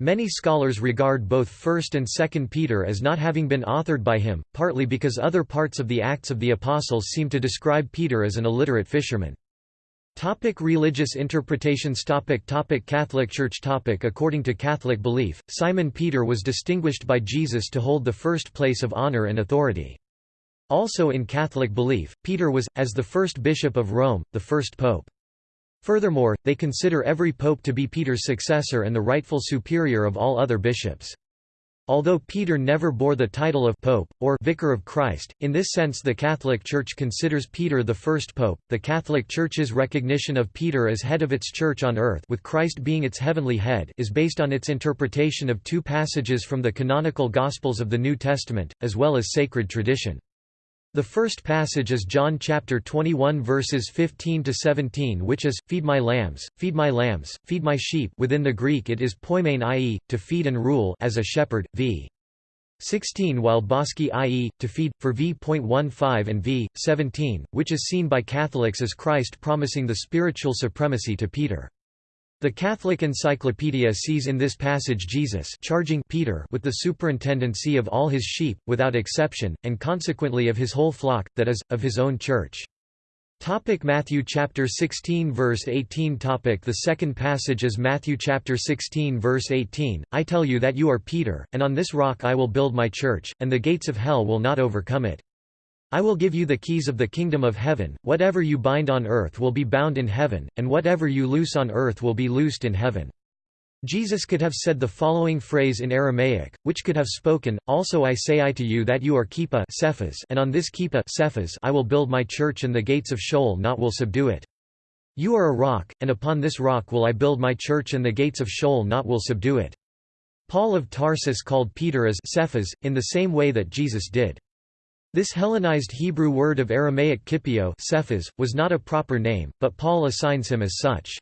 Many scholars regard both 1st and 2nd Peter as not having been authored by him, partly because other parts of the Acts of the Apostles seem to describe Peter as an illiterate fisherman. Topic religious interpretations topic topic Catholic Church topic According to Catholic belief, Simon Peter was distinguished by Jesus to hold the first place of honor and authority. Also in Catholic belief, Peter was, as the first bishop of Rome, the first pope. Furthermore, they consider every pope to be Peter's successor and the rightful superior of all other bishops. Although Peter never bore the title of pope, or vicar of Christ, in this sense the Catholic Church considers Peter the first pope. The Catholic Church's recognition of Peter as head of its church on earth with Christ being its heavenly head is based on its interpretation of two passages from the canonical Gospels of the New Testament, as well as sacred tradition. The first passage is John chapter 21 verses 15 to 17 which is feed my lambs feed my lambs feed my sheep. Within the Greek it is poimen i.e. to feed and rule as a shepherd v. 16 while Boschi i.e. to feed for v.15 and v. 17 which is seen by Catholics as Christ promising the spiritual supremacy to Peter the Catholic Encyclopedia sees in this passage Jesus charging Peter with the superintendency of all his sheep, without exception, and consequently of his whole flock, that is, of his own church. Topic Matthew chapter 16 verse 18 topic The second passage is Matthew chapter 16 verse 18, I tell you that you are Peter, and on this rock I will build my church, and the gates of hell will not overcome it. I will give you the keys of the kingdom of heaven, whatever you bind on earth will be bound in heaven, and whatever you loose on earth will be loosed in heaven. Jesus could have said the following phrase in Aramaic, which could have spoken, Also I say I to you that you are Cephas and on this Cephas I will build my church and the gates of Sheol not will subdue it. You are a rock, and upon this rock will I build my church and the gates of Sheol not will subdue it. Paul of Tarsus called Peter as Cephas, in the same way that Jesus did. This Hellenized Hebrew word of Aramaic kippio Cephas, was not a proper name, but Paul assigns him as such.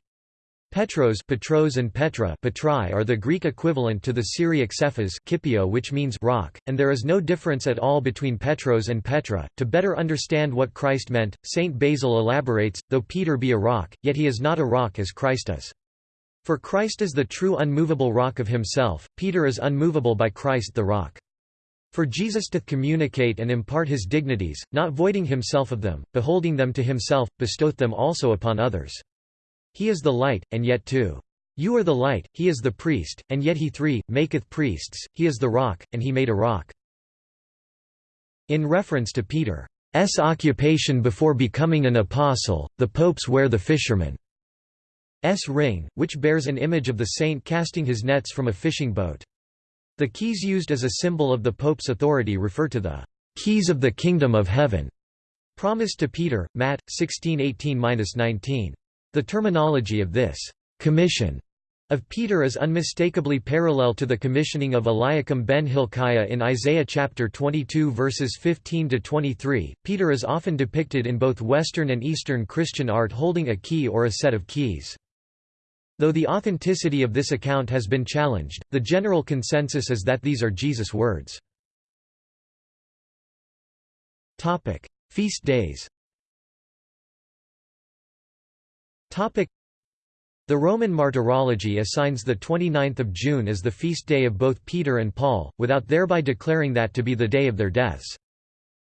Petros, Petros and Petra Petrai are the Greek equivalent to the Syriac Cephas Kipio which means rock, and there is no difference at all between Petros and Petra. To better understand what Christ meant, Saint Basil elaborates, though Peter be a rock, yet he is not a rock as Christ is. For Christ is the true unmovable rock of himself, Peter is unmovable by Christ the rock. For Jesus doth communicate and impart his dignities, not voiding himself of them, beholding them to himself, bestoweth them also upon others. He is the light, and yet two. You are the light, he is the priest, and yet he three, maketh priests, he is the rock, and he made a rock. In reference to Peter's occupation before becoming an apostle, the popes wear the fisherman's ring, which bears an image of the saint casting his nets from a fishing boat. The keys used as a symbol of the pope's authority refer to the keys of the kingdom of heaven, promised to Peter, Matt. 16:18-19. The terminology of this commission of Peter is unmistakably parallel to the commissioning of Eliakim ben Hilkiah in Isaiah chapter 22 verses 15 to 23. Peter is often depicted in both Western and Eastern Christian art holding a key or a set of keys. Though the authenticity of this account has been challenged, the general consensus is that these are Jesus' words. Topic: Feast days. The Roman Martyrology assigns the 29th of June as the feast day of both Peter and Paul, without thereby declaring that to be the day of their deaths.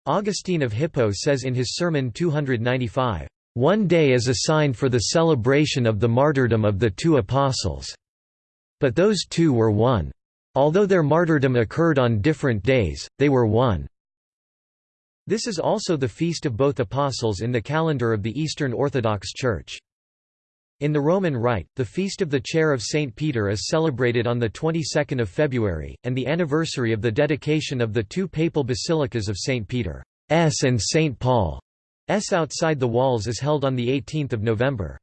Augustine of Hippo says in his Sermon 295, "...one day is assigned for the celebration of the martyrdom of the two apostles. But those two were one. Although their martyrdom occurred on different days, they were one." This is also the feast of both apostles in the calendar of the Eastern Orthodox Church. In the Roman Rite, the Feast of the Chair of St. Peter is celebrated on the 22nd of February, and the anniversary of the dedication of the two papal basilicas of St. Peter's and St. Paul's outside the walls is held on 18 November.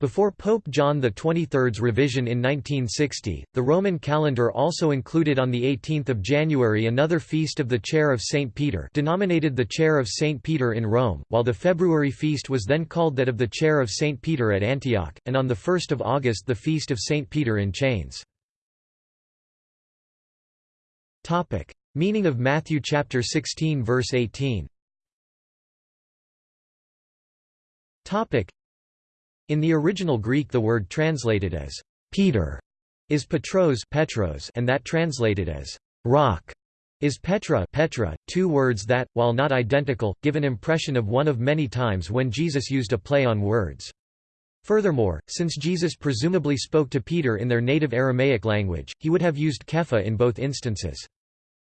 Before Pope John XXIII's revision in 1960, the Roman calendar also included on 18 January another feast of the Chair of St. Peter denominated the Chair of St. Peter in Rome, while the February feast was then called that of the Chair of St. Peter at Antioch, and on 1 August the Feast of St. Peter in Chains. Meaning of Matthew chapter 16 verse 18 in the original Greek the word translated as Peter is Petros, Petros and that translated as rock is Petra, Petra, two words that, while not identical, give an impression of one of many times when Jesus used a play on words. Furthermore, since Jesus presumably spoke to Peter in their native Aramaic language, he would have used Kepha in both instances.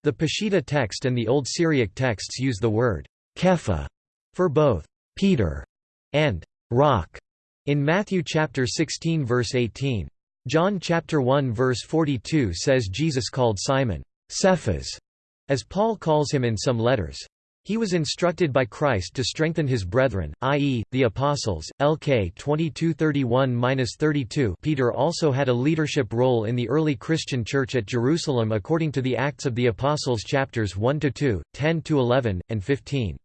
The Peshitta text and the Old Syriac texts use the word Kepha for both Peter and rock. In Matthew chapter 16 verse 18. John chapter 1 verse 42 says Jesus called Simon, Cephas, as Paul calls him in some letters. He was instructed by Christ to strengthen his brethren, i.e., the apostles. LK 2231-32. Peter also had a leadership role in the early Christian church at Jerusalem according to the Acts of the Apostles chapters 1 to 2, 10 to 11, and 15.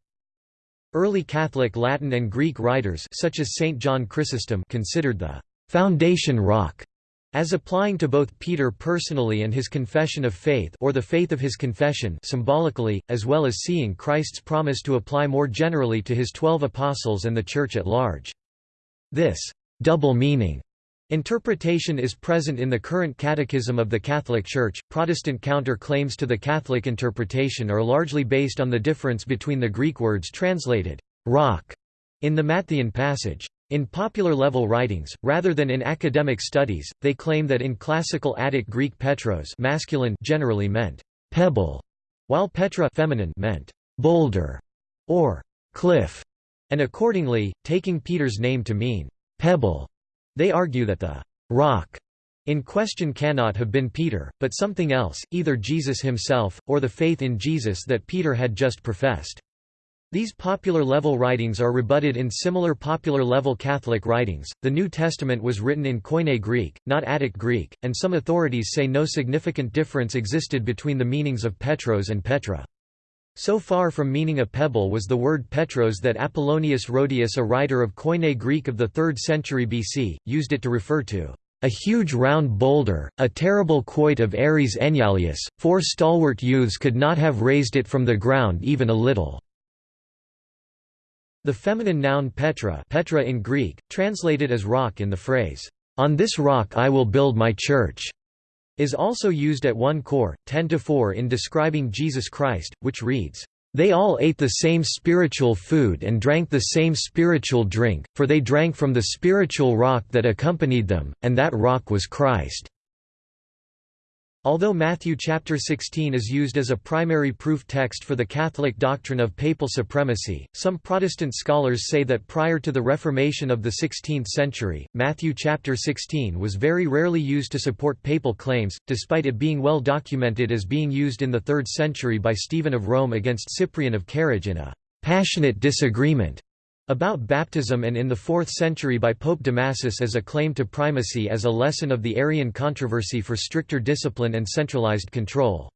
Early Catholic Latin and Greek writers such as Saint John Chrysostom considered the «foundation rock» as applying to both Peter personally and his confession of faith or the faith of his confession symbolically, as well as seeing Christ's promise to apply more generally to his twelve apostles and the Church at large. This «double meaning» Interpretation is present in the current Catechism of the Catholic Church. Protestant counter-claims to the Catholic interpretation are largely based on the difference between the Greek words translated rock in the Matthean passage. In popular level writings, rather than in academic studies, they claim that in classical Attic Greek Petros masculine generally meant pebble, while Petra feminine meant boulder or cliff, and accordingly, taking Peter's name to mean pebble they argue that the rock in question cannot have been Peter, but something else, either Jesus himself, or the faith in Jesus that Peter had just professed. These popular level writings are rebutted in similar popular level Catholic writings. The New Testament was written in Koine Greek, not Attic Greek, and some authorities say no significant difference existed between the meanings of Petros and Petra. So far from meaning a pebble was the word petros that Apollonius Rhodius a writer of Koine Greek of the 3rd century BC, used it to refer to a huge round boulder, a terrible quoit of Ares Enyalius, four stalwart youths could not have raised it from the ground even a little." The feminine noun Petra, Petra in Greek, translated as rock in the phrase, "'On this rock I will build my church' is also used at 1 Cor, 10–4 in describing Jesus Christ, which reads, "...they all ate the same spiritual food and drank the same spiritual drink, for they drank from the spiritual rock that accompanied them, and that rock was Christ." Although Matthew chapter 16 is used as a primary proof text for the Catholic doctrine of papal supremacy, some Protestant scholars say that prior to the Reformation of the 16th century, Matthew chapter 16 was very rarely used to support papal claims, despite it being well documented as being used in the 3rd century by Stephen of Rome against Cyprian of Carthage in a passionate disagreement about baptism and in the 4th century by Pope Damasus as a claim to primacy as a lesson of the Arian controversy for stricter discipline and centralized control.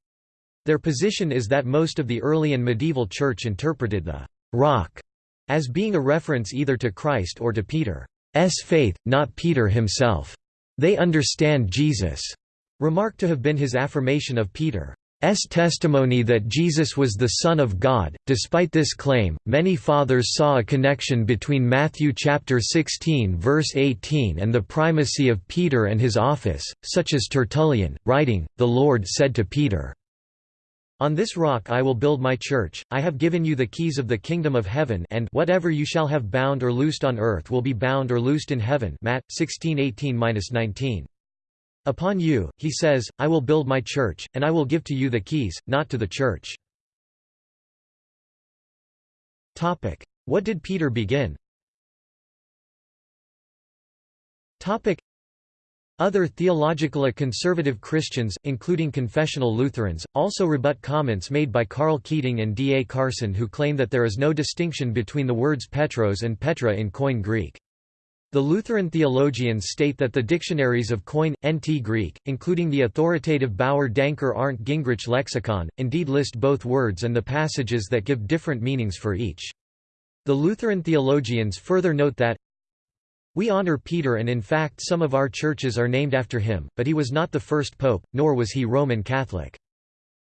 Their position is that most of the early and medieval church interpreted the «rock» as being a reference either to Christ or to Peter's faith, not Peter himself. They understand Jesus' remarked to have been his affirmation of Peter. S testimony that Jesus was the Son of God. Despite this claim, many fathers saw a connection between Matthew chapter 16 verse 18 and the primacy of Peter and his office, such as Tertullian, writing, "The Lord said to Peter, on this rock I will build my church, I have given you the keys of the kingdom of heaven and whatever you shall have bound or loosed on earth will be bound or loosed in heaven Matt 16:18-19. Upon you, he says, I will build my church, and I will give to you the keys, not to the church. What did Peter begin? Other theological conservative Christians, including confessional Lutherans, also rebut comments made by Karl Keating and D. A. Carson who claim that there is no distinction between the words Petros and Petra in Koine Greek. The Lutheran theologians state that the dictionaries of Koine, NT Greek, including the authoritative Bauer Danker Arndt Gingrich lexicon, indeed list both words and the passages that give different meanings for each. The Lutheran theologians further note that, we honor Peter and in fact some of our churches are named after him, but he was not the first pope, nor was he Roman Catholic.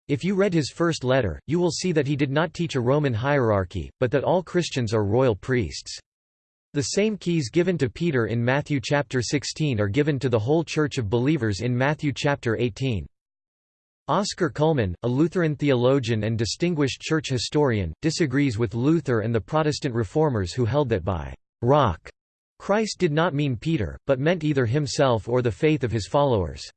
If you read his first letter, you will see that he did not teach a Roman hierarchy, but that all Christians are royal priests. The same keys given to Peter in Matthew chapter 16 are given to the whole church of believers in Matthew chapter 18. Oscar Cullmann, a Lutheran theologian and distinguished church historian, disagrees with Luther and the Protestant reformers who held that by rock Christ did not mean Peter, but meant either himself or the faith of his followers.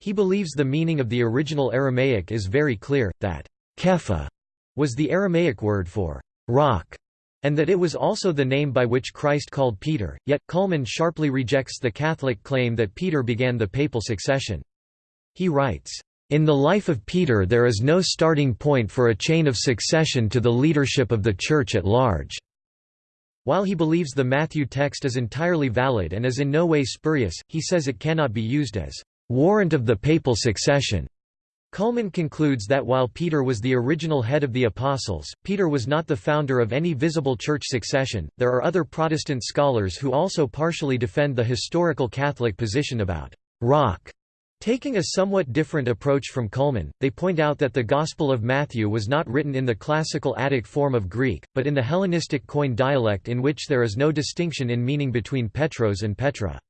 He believes the meaning of the original Aramaic is very clear, that Kepha was the Aramaic word for rock and that it was also the name by which Christ called Peter, yet, Cullmann sharply rejects the Catholic claim that Peter began the papal succession. He writes, "...in the life of Peter there is no starting point for a chain of succession to the leadership of the Church at large." While he believes the Matthew text is entirely valid and is in no way spurious, he says it cannot be used as warrant of the papal succession. Cullmann concludes that while Peter was the original head of the Apostles, Peter was not the founder of any visible church succession. There are other Protestant scholars who also partially defend the historical Catholic position about rock. Taking a somewhat different approach from Cullmann, they point out that the Gospel of Matthew was not written in the classical Attic form of Greek, but in the Hellenistic Koine dialect in which there is no distinction in meaning between Petros and Petra.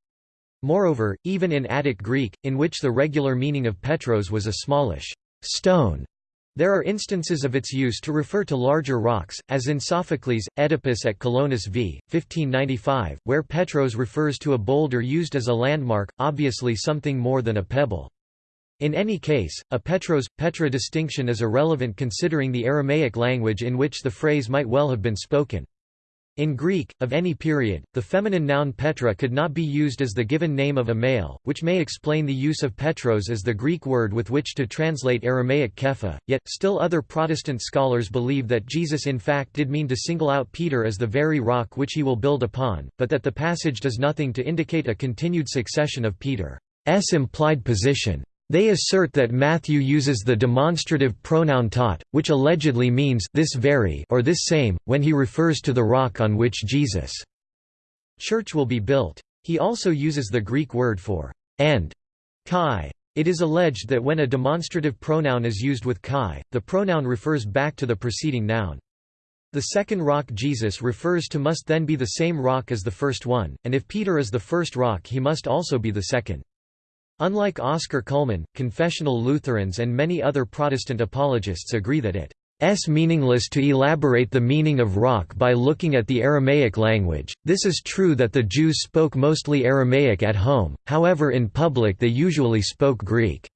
Moreover, even in Attic Greek, in which the regular meaning of Petros was a smallish stone, there are instances of its use to refer to larger rocks, as in Sophocles' Oedipus at Colonus v. 1595, where Petros refers to a boulder used as a landmark, obviously something more than a pebble. In any case, a Petros Petra distinction is irrelevant considering the Aramaic language in which the phrase might well have been spoken. In Greek, of any period, the feminine noun Petra could not be used as the given name of a male, which may explain the use of Petros as the Greek word with which to translate Aramaic Kepha, yet, still other Protestant scholars believe that Jesus in fact did mean to single out Peter as the very rock which he will build upon, but that the passage does nothing to indicate a continued succession of Peter's implied position. They assert that Matthew uses the demonstrative pronoun tot, which allegedly means this very or this same, when he refers to the rock on which Jesus' church will be built. He also uses the Greek word for and kai. It is alleged that when a demonstrative pronoun is used with kai, the pronoun refers back to the preceding noun. The second rock Jesus refers to must then be the same rock as the first one, and if Peter is the first rock he must also be the second. Unlike Oscar Cullmann, confessional Lutherans and many other Protestant apologists agree that it is meaningless to elaborate the meaning of rock by looking at the Aramaic language. This is true that the Jews spoke mostly Aramaic at home, however in public they usually spoke Greek.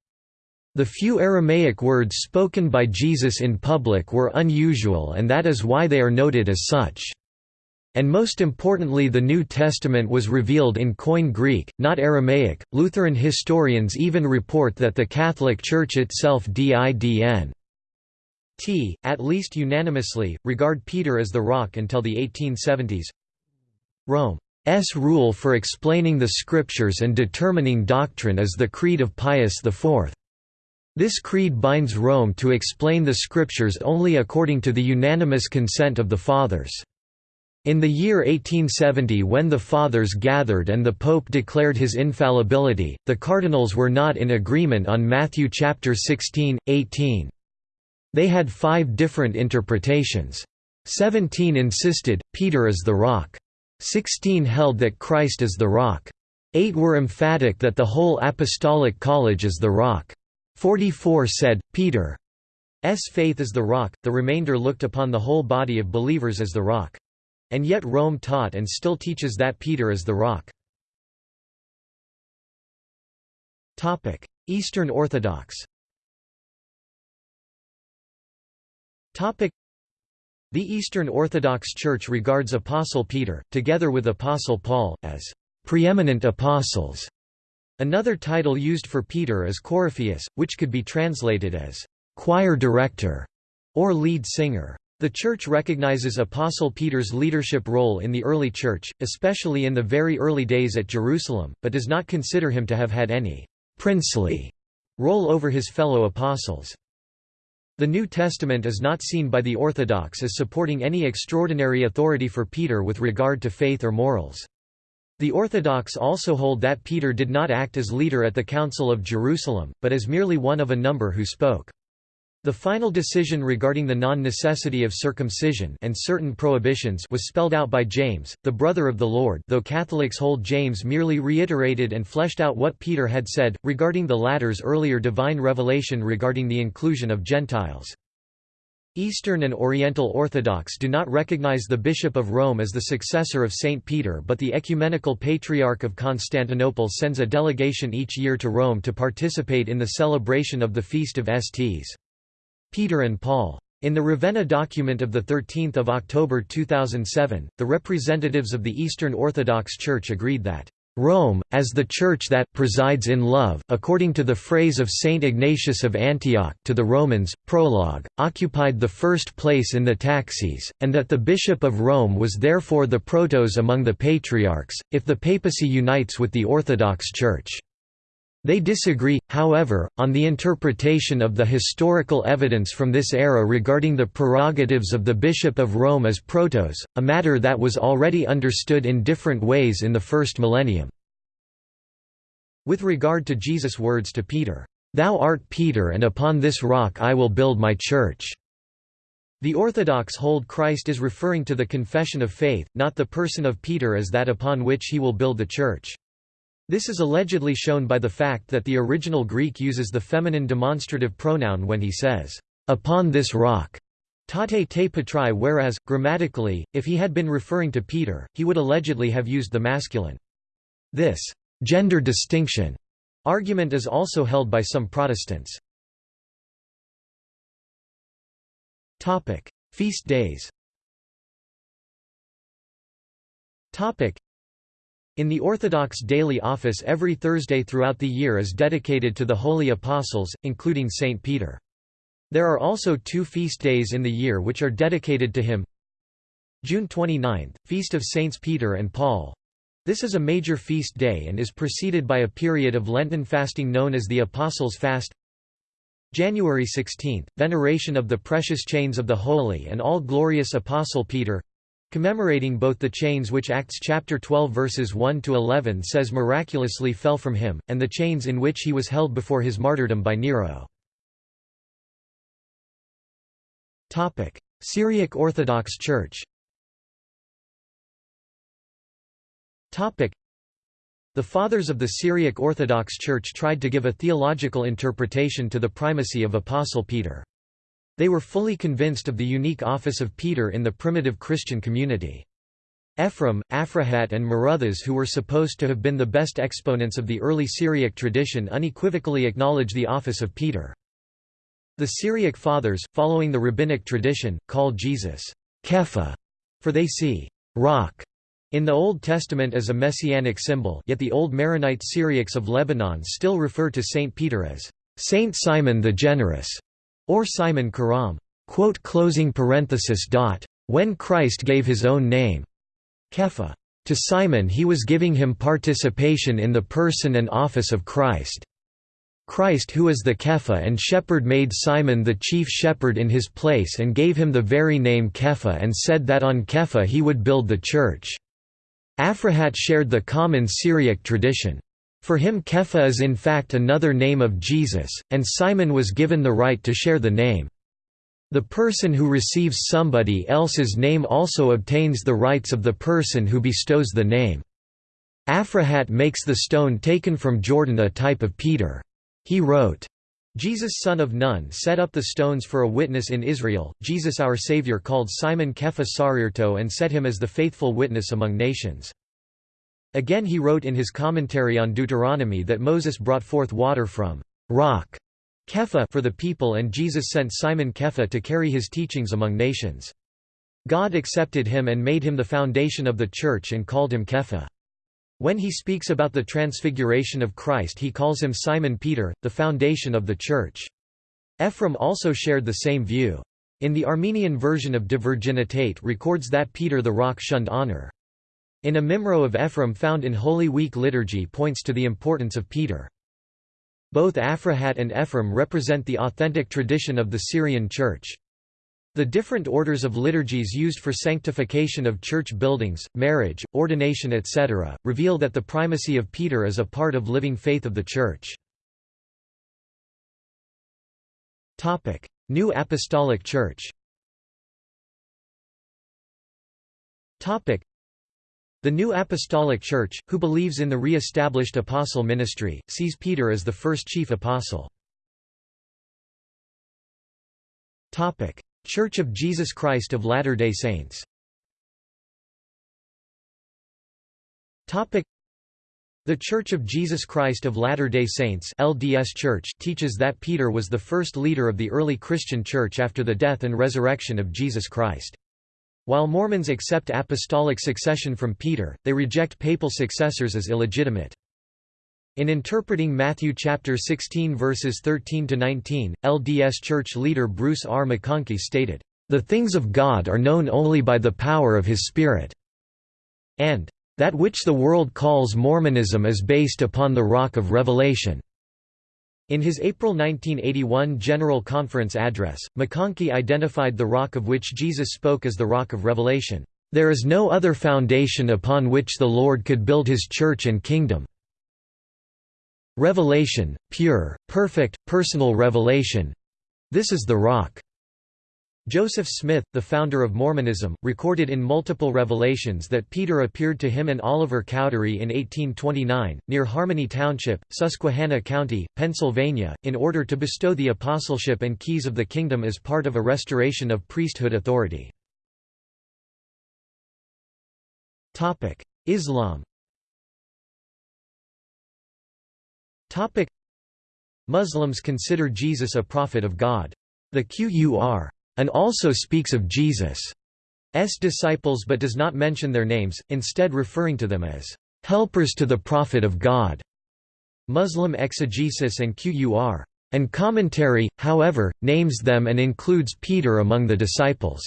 The few Aramaic words spoken by Jesus in public were unusual and that is why they are noted as such. And most importantly, the New Testament was revealed in Koine Greek, not Aramaic. Lutheran historians even report that the Catholic Church itself didn. T, at least unanimously, regard Peter as the rock until the 1870s. Rome's rule for explaining the Scriptures and determining doctrine is the Creed of Pius IV. This creed binds Rome to explain the Scriptures only according to the unanimous consent of the Fathers. In the year 1870 when the Fathers gathered and the Pope declared his infallibility, the cardinals were not in agreement on Matthew chapter 16, 18. They had five different interpretations. 17 insisted, Peter is the rock. 16 held that Christ is the rock. 8 were emphatic that the whole apostolic college is the rock. 44 said, Peter's faith is the rock, the remainder looked upon the whole body of believers as the rock. And yet Rome taught and still teaches that Peter is the rock. Eastern Orthodox the Eastern Orthodox Church regards Apostle Peter, together with Apostle Paul, as preeminent apostles. Another title used for Peter is Coryphaeus, which could be translated as choir director or lead singer. The Church recognizes Apostle Peter's leadership role in the early Church, especially in the very early days at Jerusalem, but does not consider him to have had any «princely» role over his fellow apostles. The New Testament is not seen by the Orthodox as supporting any extraordinary authority for Peter with regard to faith or morals. The Orthodox also hold that Peter did not act as leader at the Council of Jerusalem, but as merely one of a number who spoke. The final decision regarding the non-necessity of circumcision and certain prohibitions was spelled out by James, the brother of the Lord though Catholics hold James merely reiterated and fleshed out what Peter had said, regarding the latter's earlier divine revelation regarding the inclusion of Gentiles. Eastern and Oriental Orthodox do not recognize the Bishop of Rome as the successor of Saint Peter but the Ecumenical Patriarch of Constantinople sends a delegation each year to Rome to participate in the celebration of the Feast of Sts. Peter and Paul. In the Ravenna document of 13 October 2007, the representatives of the Eastern Orthodox Church agreed that Rome, as the Church that presides in love according to the phrase of Saint Ignatius of Antioch to the Romans, prologue, occupied the first place in the taxis, and that the Bishop of Rome was therefore the protos among the patriarchs, if the papacy unites with the Orthodox Church. They disagree, however, on the interpretation of the historical evidence from this era regarding the prerogatives of the Bishop of Rome as protos, a matter that was already understood in different ways in the first millennium. With regard to Jesus' words to Peter, "'Thou art Peter and upon this rock I will build my church' The Orthodox hold Christ is referring to the confession of faith, not the person of Peter as that upon which he will build the church. This is allegedly shown by the fact that the original Greek uses the feminine demonstrative pronoun when he says, "'Upon this rock' tate te petrai whereas, grammatically, if he had been referring to Peter, he would allegedly have used the masculine. This «gender distinction» argument is also held by some Protestants. Feast days in the Orthodox daily office every Thursday throughout the year is dedicated to the Holy Apostles, including Saint Peter. There are also two feast days in the year which are dedicated to him. June 29, Feast of Saints Peter and Paul. This is a major feast day and is preceded by a period of Lenten fasting known as the Apostles' Fast. January 16, veneration of the precious chains of the holy and all-glorious Apostle Peter commemorating both the chains which Acts chapter 12 verses 1 to 11 says miraculously fell from him and the chains in which he was held before his martyrdom by Nero. Topic: Syriac Orthodox Church. Topic: The fathers of the Syriac Orthodox Church tried to give a theological interpretation to the primacy of Apostle Peter. They were fully convinced of the unique office of Peter in the primitive Christian community. Ephraim, Aphrahat and Maruthas who were supposed to have been the best exponents of the early Syriac tradition unequivocally acknowledge the office of Peter. The Syriac fathers, following the rabbinic tradition, called Jesus Kepha, for they see rock in the Old Testament as a messianic symbol yet the old Maronite Syriacs of Lebanon still refer to Saint Peter as Saint Simon the Generous or Simon Karam. When Christ gave his own name, Kepha, to Simon he was giving him participation in the person and office of Christ. Christ who is the Kepha and shepherd made Simon the chief shepherd in his place and gave him the very name Kepha and said that on Kepha he would build the church. Aphrahat shared the common Syriac tradition. For him Kepha is in fact another name of Jesus, and Simon was given the right to share the name. The person who receives somebody else's name also obtains the rights of the person who bestows the name. Aphrahat makes the stone taken from Jordan a type of Peter. He wrote, Jesus son of Nun set up the stones for a witness in Israel, Jesus our Savior called Simon Kepha Sarirto and set him as the faithful witness among nations. Again he wrote in his commentary on Deuteronomy that Moses brought forth water from rock Kepha for the people and Jesus sent Simon Kepha to carry his teachings among nations. God accepted him and made him the foundation of the church and called him Kepha. When he speaks about the transfiguration of Christ he calls him Simon Peter, the foundation of the church. Ephraim also shared the same view. In the Armenian version of De Virginitate records that Peter the rock shunned honor. In a Mimro of Ephraim found in Holy Week liturgy points to the importance of Peter. Both Aphrahat and Ephraim represent the authentic tradition of the Syrian Church. The different orders of liturgies used for sanctification of church buildings, marriage, ordination etc., reveal that the primacy of Peter is a part of living faith of the Church. New Apostolic Church the New Apostolic Church, who believes in the re-established apostle ministry, sees Peter as the first chief apostle. Church of Jesus Christ of Latter-day Saints the Church of Jesus Christ of Latter-day Saints LDS Church teaches that Peter was the first leader of the early Christian Church after the death and resurrection of Jesus Christ. While Mormons accept apostolic succession from Peter, they reject papal successors as illegitimate. In interpreting Matthew chapter 16 verses 13 to 19, LDS Church leader Bruce R. McConkie stated, "The things of God are known only by the power of his spirit." And that which the world calls Mormonism is based upon the rock of revelation. In his April 1981 General Conference address, McConkie identified the rock of which Jesus spoke as the rock of revelation. There is no other foundation upon which the Lord could build his church and kingdom. Revelation, pure, perfect, personal revelation—this is the rock. Joseph Smith, the founder of Mormonism, recorded in multiple revelations that Peter appeared to him and Oliver Cowdery in 1829, near Harmony Township, Susquehanna County, Pennsylvania, in order to bestow the apostleship and keys of the kingdom as part of a restoration of priesthood authority. Islam Muslims consider Jesus a prophet of God. The Qur and also speaks of Jesus' disciples but does not mention their names, instead referring to them as helpers to the Prophet of God. Muslim exegesis and Qur and commentary, however, names them and includes Peter among the disciples.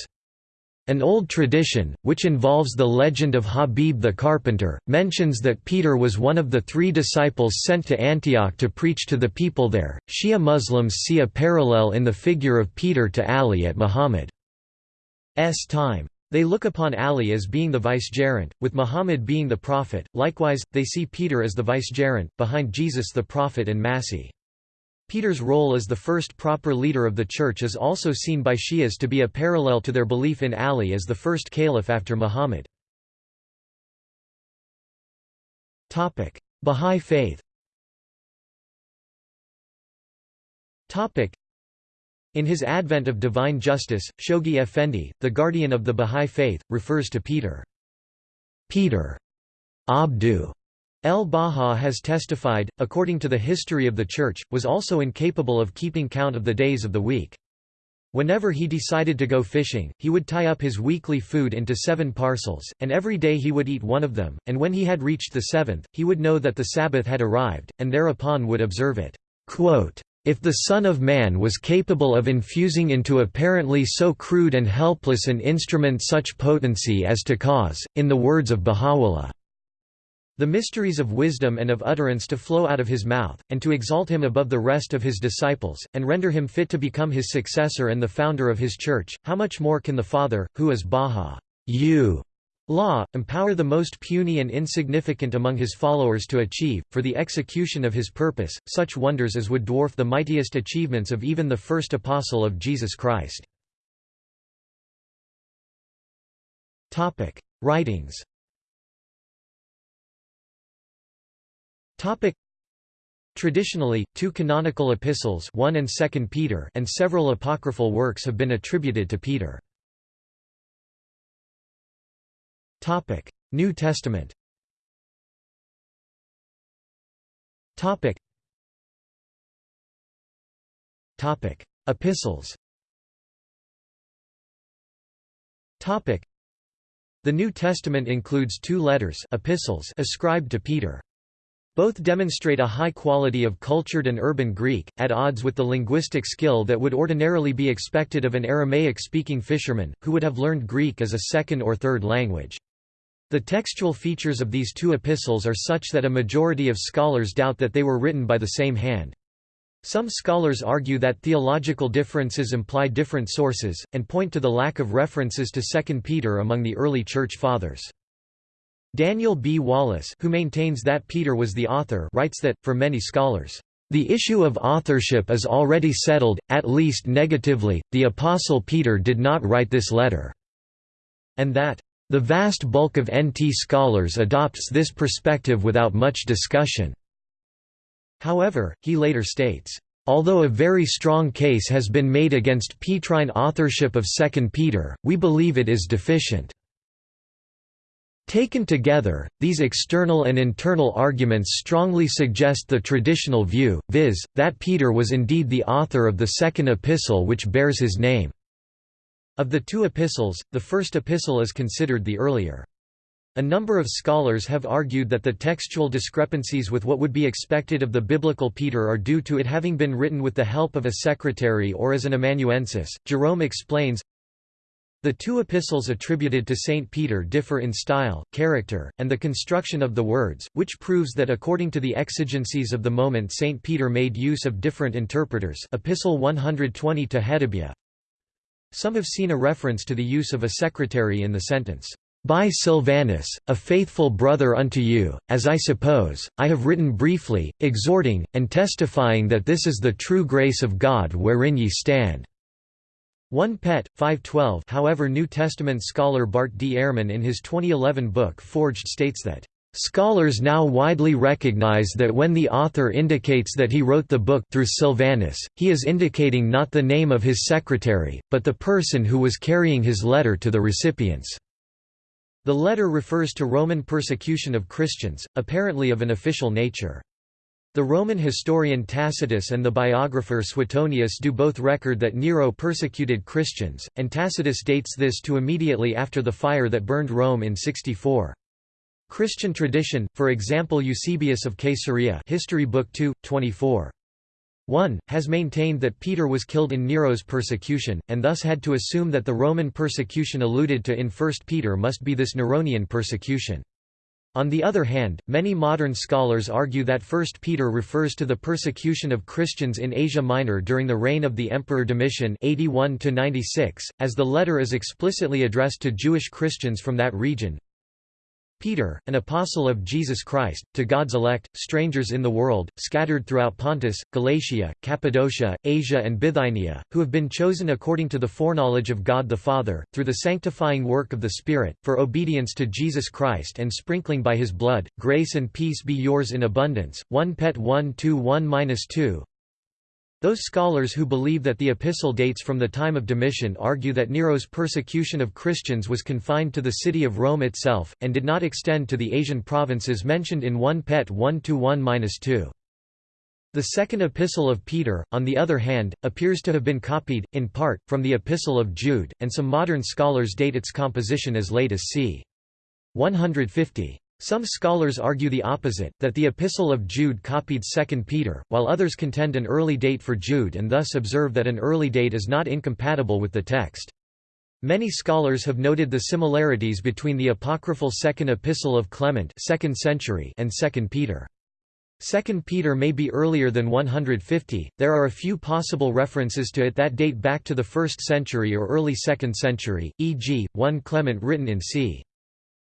An old tradition, which involves the legend of Habib the carpenter, mentions that Peter was one of the three disciples sent to Antioch to preach to the people there. Shia Muslims see a parallel in the figure of Peter to Ali at Muhammad's time. They look upon Ali as being the vicegerent, with Muhammad being the prophet, likewise, they see Peter as the vicegerent, behind Jesus the prophet and Masih. Peter's role as the first proper leader of the Church is also seen by Shias to be a parallel to their belief in Ali as the first caliph after Muhammad. Bahá'í Faith in his Advent of Divine Justice, Shoghi Effendi, the guardian of the Bahá'í Faith, refers to Peter. Peter Abdu El-Baha has testified, according to the history of the Church, was also incapable of keeping count of the days of the week. Whenever he decided to go fishing, he would tie up his weekly food into seven parcels, and every day he would eat one of them, and when he had reached the seventh, he would know that the Sabbath had arrived, and thereupon would observe it. Quote, if the Son of Man was capable of infusing into apparently so crude and helpless an instrument such potency as to cause, in the words of Baha'u'llah, the mysteries of wisdom and of utterance to flow out of his mouth, and to exalt him above the rest of his disciples, and render him fit to become his successor and the founder of his church, how much more can the Father, who is Baha you, law, empower the most puny and insignificant among his followers to achieve, for the execution of his purpose, such wonders as would dwarf the mightiest achievements of even the first apostle of Jesus Christ. Writings Topic Traditionally, two canonical epistles 1 and 2 Peter and several apocryphal works have been attributed to Peter. Topic: New Testament. Topic. Topic: Epistles. Topic: The New Testament includes two letters epistles ascribed to Peter. Both demonstrate a high quality of cultured and urban Greek, at odds with the linguistic skill that would ordinarily be expected of an Aramaic-speaking fisherman, who would have learned Greek as a second or third language. The textual features of these two epistles are such that a majority of scholars doubt that they were written by the same hand. Some scholars argue that theological differences imply different sources, and point to the lack of references to 2 Peter among the early Church Fathers. Daniel B. Wallace who maintains that Peter was the author writes that, for many scholars, "...the issue of authorship is already settled, at least negatively, the Apostle Peter did not write this letter," and that, "...the vast bulk of NT scholars adopts this perspective without much discussion." However, he later states, Although a very strong case has been made against Petrine authorship of 2 Peter, we believe it is deficient. Taken together, these external and internal arguments strongly suggest the traditional view, viz., that Peter was indeed the author of the second epistle which bears his name. Of the two epistles, the first epistle is considered the earlier. A number of scholars have argued that the textual discrepancies with what would be expected of the biblical Peter are due to it having been written with the help of a secretary or as an amanuensis. Jerome explains, the two epistles attributed to St. Peter differ in style, character, and the construction of the words, which proves that according to the exigencies of the moment St. Peter made use of different interpreters Epistle 120 to Hedibia. Some have seen a reference to the use of a secretary in the sentence, "'By Silvanus, a faithful brother unto you, as I suppose, I have written briefly, exhorting, and testifying that this is the true grace of God wherein ye stand.' 1 Pet. 512 However New Testament scholar Bart D. Ehrman in his 2011 book Forged states that, "...scholars now widely recognize that when the author indicates that he wrote the book through Silvanus, he is indicating not the name of his secretary, but the person who was carrying his letter to the recipients." The letter refers to Roman persecution of Christians, apparently of an official nature. The Roman historian Tacitus and the biographer Suetonius do both record that Nero persecuted Christians, and Tacitus dates this to immediately after the fire that burned Rome in 64. Christian tradition, for example Eusebius of Caesarea History Book 2, 24. 1, has maintained that Peter was killed in Nero's persecution, and thus had to assume that the Roman persecution alluded to in 1 Peter must be this Neronian persecution. On the other hand, many modern scholars argue that 1 Peter refers to the persecution of Christians in Asia Minor during the reign of the Emperor Domitian 81 as the letter is explicitly addressed to Jewish Christians from that region. Peter, an apostle of Jesus Christ, to God's elect, strangers in the world, scattered throughout Pontus, Galatia, Cappadocia, Asia and Bithynia, who have been chosen according to the foreknowledge of God the Father, through the sanctifying work of the Spirit, for obedience to Jesus Christ and sprinkling by his blood, grace and peace be yours in abundance. 1 Pet 1 2 1-2 those scholars who believe that the epistle dates from the time of Domitian argue that Nero's persecution of Christians was confined to the city of Rome itself, and did not extend to the Asian provinces mentioned in 1 Pet 1-1-2. The second epistle of Peter, on the other hand, appears to have been copied, in part, from the epistle of Jude, and some modern scholars date its composition as late as c. 150. Some scholars argue the opposite, that the Epistle of Jude copied 2 Peter, while others contend an early date for Jude and thus observe that an early date is not incompatible with the text. Many scholars have noted the similarities between the apocryphal Second Epistle of Clement 2nd century and 2 Peter. 2 Peter may be earlier than 150, there are a few possible references to it that date back to the 1st century or early 2nd century, e.g., 1 Clement written in c.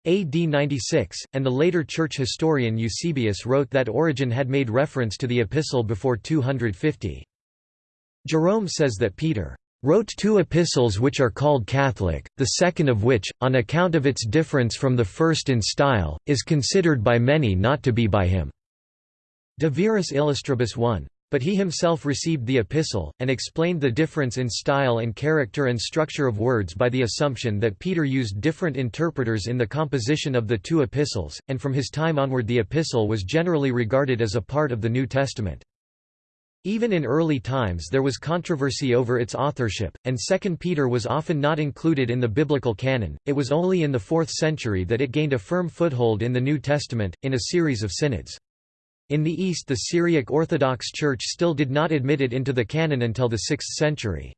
AD 96, and the later church historian Eusebius wrote that Origen had made reference to the epistle before 250. Jerome says that Peter wrote two epistles which are called Catholic, the second of which, on account of its difference from the first in style, is considered by many not to be by him. De Viris Illustribus 1. But he himself received the epistle, and explained the difference in style and character and structure of words by the assumption that Peter used different interpreters in the composition of the two epistles, and from his time onward the epistle was generally regarded as a part of the New Testament. Even in early times there was controversy over its authorship, and 2 Peter was often not included in the biblical canon. It was only in the 4th century that it gained a firm foothold in the New Testament, in a series of synods. In the East the Syriac Orthodox Church still did not admit it into the canon until the 6th century.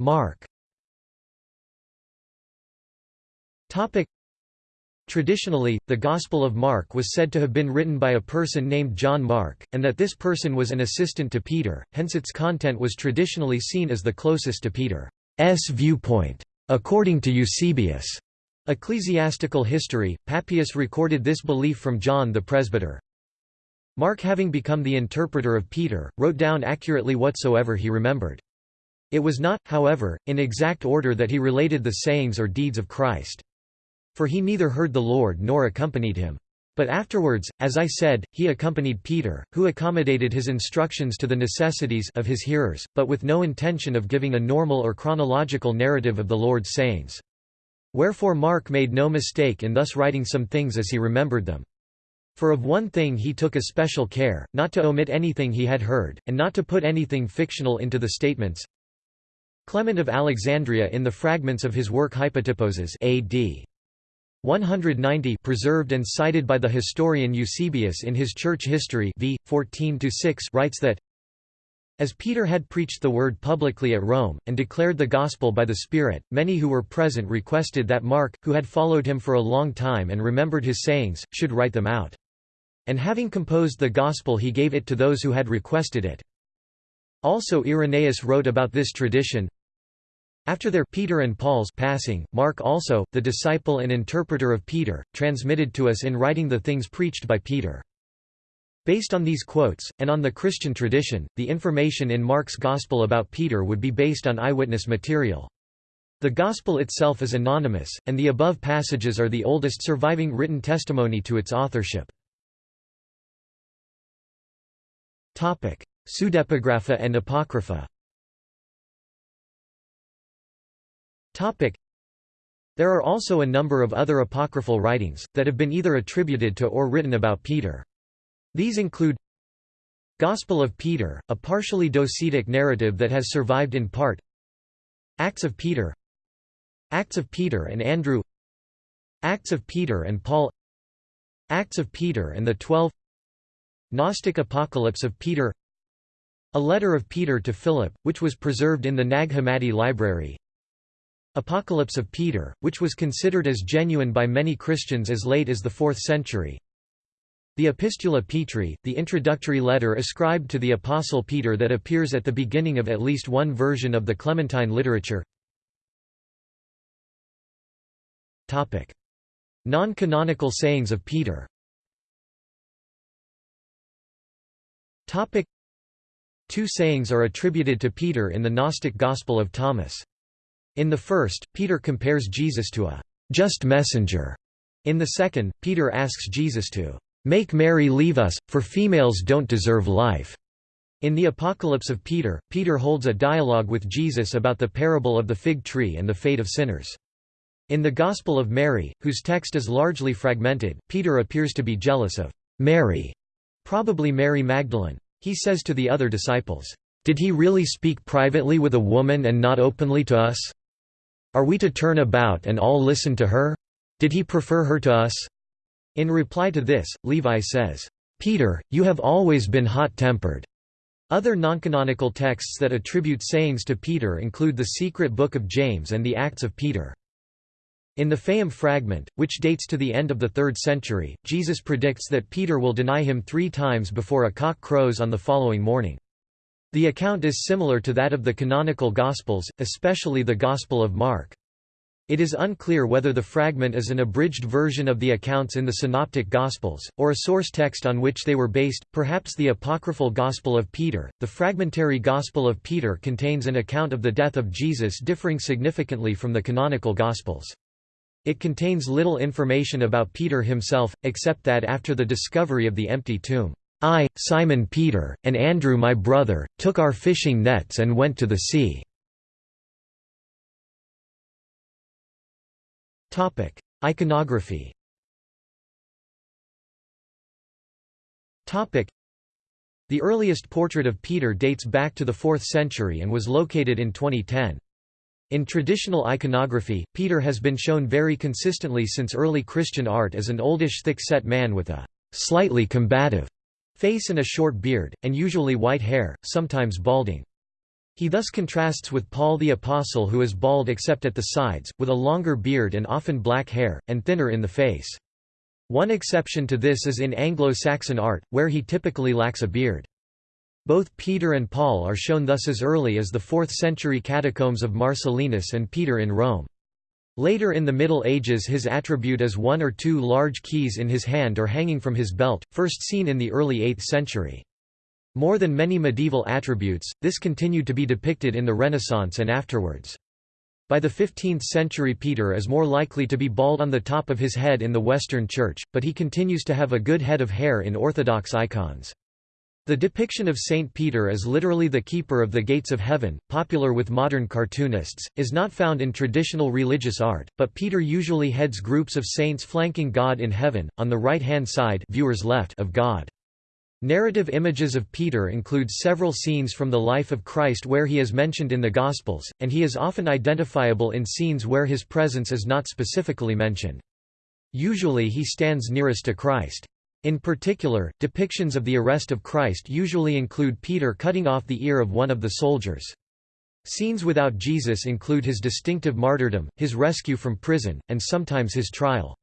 Mark Traditionally, the Gospel of Mark was said to have been written by a person named John Mark, and that this person was an assistant to Peter, hence its content was traditionally seen as the closest to Peter's viewpoint. According to Eusebius, Ecclesiastical history, Papias recorded this belief from John the presbyter. Mark having become the interpreter of Peter, wrote down accurately whatsoever he remembered. It was not, however, in exact order that he related the sayings or deeds of Christ. For he neither heard the Lord nor accompanied him. But afterwards, as I said, he accompanied Peter, who accommodated his instructions to the necessities of his hearers, but with no intention of giving a normal or chronological narrative of the Lord's sayings. Wherefore Mark made no mistake in thus writing some things as he remembered them. For of one thing he took especial care, not to omit anything he had heard, and not to put anything fictional into the statements. Clement of Alexandria in the fragments of his work Hypotyposes AD. 190 preserved and cited by the historian Eusebius in his church history v. 14 writes that as Peter had preached the word publicly at Rome, and declared the gospel by the Spirit, many who were present requested that Mark, who had followed him for a long time and remembered his sayings, should write them out. And having composed the gospel he gave it to those who had requested it. Also Irenaeus wrote about this tradition, after their Peter and Paul's passing, Mark also, the disciple and interpreter of Peter, transmitted to us in writing the things preached by Peter. Based on these quotes, and on the Christian tradition, the information in Mark's Gospel about Peter would be based on eyewitness material. The Gospel itself is anonymous, and the above passages are the oldest surviving written testimony to its authorship. Pseudepigrapha and Apocrypha There are also a number of other apocryphal writings, that have been either attributed to or written about Peter. These include Gospel of Peter, a partially docetic narrative that has survived in part Acts of Peter Acts of Peter and Andrew Acts of Peter and Paul Acts of Peter and the Twelve Gnostic Apocalypse of Peter A letter of Peter to Philip, which was preserved in the Nag Hammadi library Apocalypse of Peter, which was considered as genuine by many Christians as late as the 4th century the Epistula Petri, the introductory letter ascribed to the Apostle Peter that appears at the beginning of at least one version of the Clementine literature Non-canonical sayings of Peter Two sayings are attributed to Peter in the Gnostic Gospel of Thomas. In the first, Peter compares Jesus to a just messenger. In the second, Peter asks Jesus to Make Mary leave us, for females don't deserve life." In the Apocalypse of Peter, Peter holds a dialogue with Jesus about the parable of the fig tree and the fate of sinners. In the Gospel of Mary, whose text is largely fragmented, Peter appears to be jealous of Mary, probably Mary Magdalene. He says to the other disciples, "'Did he really speak privately with a woman and not openly to us? Are we to turn about and all listen to her? Did he prefer her to us?' In reply to this, Levi says, "'Peter, you have always been hot-tempered.'" Other noncanonical texts that attribute sayings to Peter include the Secret Book of James and the Acts of Peter. In the Fayum fragment, which dates to the end of the 3rd century, Jesus predicts that Peter will deny him three times before a cock crows on the following morning. The account is similar to that of the canonical Gospels, especially the Gospel of Mark. It is unclear whether the fragment is an abridged version of the accounts in the Synoptic Gospels, or a source text on which they were based, perhaps the apocryphal Gospel of Peter. The fragmentary Gospel of Peter contains an account of the death of Jesus differing significantly from the canonical Gospels. It contains little information about Peter himself, except that after the discovery of the empty tomb, I, Simon Peter, and Andrew my brother, took our fishing nets and went to the sea. Iconography The earliest portrait of Peter dates back to the 4th century and was located in 2010. In traditional iconography, Peter has been shown very consistently since early Christian art as an oldish thick-set man with a slightly combative face and a short beard, and usually white hair, sometimes balding. He thus contrasts with Paul the Apostle who is bald except at the sides, with a longer beard and often black hair, and thinner in the face. One exception to this is in Anglo-Saxon art, where he typically lacks a beard. Both Peter and Paul are shown thus as early as the 4th century catacombs of Marcellinus and Peter in Rome. Later in the Middle Ages his attribute is one or two large keys in his hand or hanging from his belt, first seen in the early 8th century. More than many medieval attributes, this continued to be depicted in the Renaissance and afterwards. By the 15th century Peter is more likely to be bald on the top of his head in the Western Church, but he continues to have a good head of hair in Orthodox icons. The depiction of Saint Peter as literally the keeper of the gates of heaven, popular with modern cartoonists, is not found in traditional religious art, but Peter usually heads groups of saints flanking God in heaven, on the right-hand side viewers left of God. Narrative images of Peter include several scenes from the life of Christ where he is mentioned in the Gospels, and he is often identifiable in scenes where his presence is not specifically mentioned. Usually he stands nearest to Christ. In particular, depictions of the arrest of Christ usually include Peter cutting off the ear of one of the soldiers. Scenes without Jesus include his distinctive martyrdom, his rescue from prison, and sometimes his trial.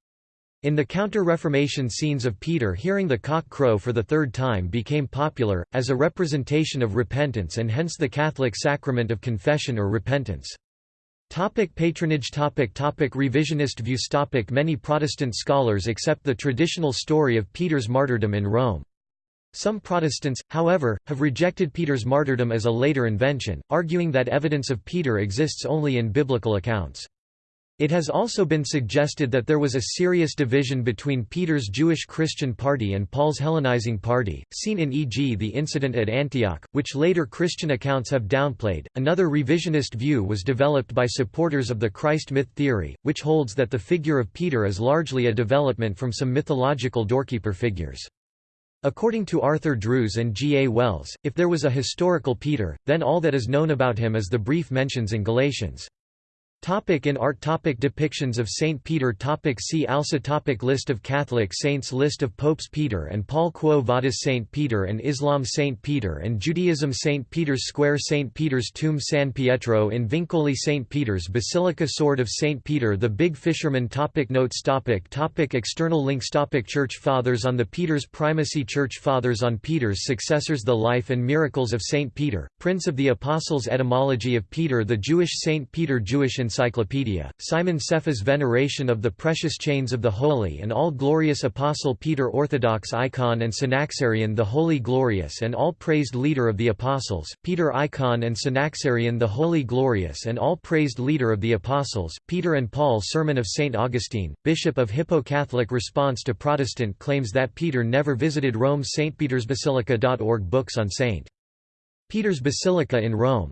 In the Counter-Reformation scenes of Peter hearing the cock crow for the third time became popular, as a representation of repentance and hence the Catholic sacrament of confession or repentance. Topic patronage topic topic Revisionist views topic Many Protestant scholars accept the traditional story of Peter's martyrdom in Rome. Some Protestants, however, have rejected Peter's martyrdom as a later invention, arguing that evidence of Peter exists only in biblical accounts. It has also been suggested that there was a serious division between Peter's Jewish Christian party and Paul's Hellenizing party, seen in e.g. the incident at Antioch, which later Christian accounts have downplayed. Another revisionist view was developed by supporters of the Christ myth theory, which holds that the figure of Peter is largely a development from some mythological doorkeeper figures. According to Arthur Drews and G. A. Wells, if there was a historical Peter, then all that is known about him is the brief mentions in Galatians. Topic in art topic Depictions of Saint Peter topic See also topic List of Catholic saints List of popes Peter and Paul Quo Vadis Saint Peter and Islam Saint Peter and Judaism Saint Peter's Square Saint Peter's Tomb San Pietro in Vincoli Saint Peter's Basilica Sword of Saint Peter the Big Fisherman topic Notes topic topic External links topic Church Fathers on the Peter's Primacy Church Fathers on Peter's successors The Life and Miracles of Saint Peter, Prince of the Apostles Etymology of Peter The Jewish Saint Peter Jewish Encyclopedia, Simon Cepha's Veneration of the Precious Chains of the Holy and All-Glorious Apostle Peter Orthodox Icon and Synaxarion the Holy Glorious and All-Praised Leader of the Apostles, Peter Icon and Synaxarion the Holy Glorious and All-Praised Leader of the Apostles, Peter and Paul Sermon of St. Augustine, Bishop of Hippo Catholic Response to Protestant claims that Peter never visited Rome St. Peter's Basilica.org Books on St. Peter's Basilica in Rome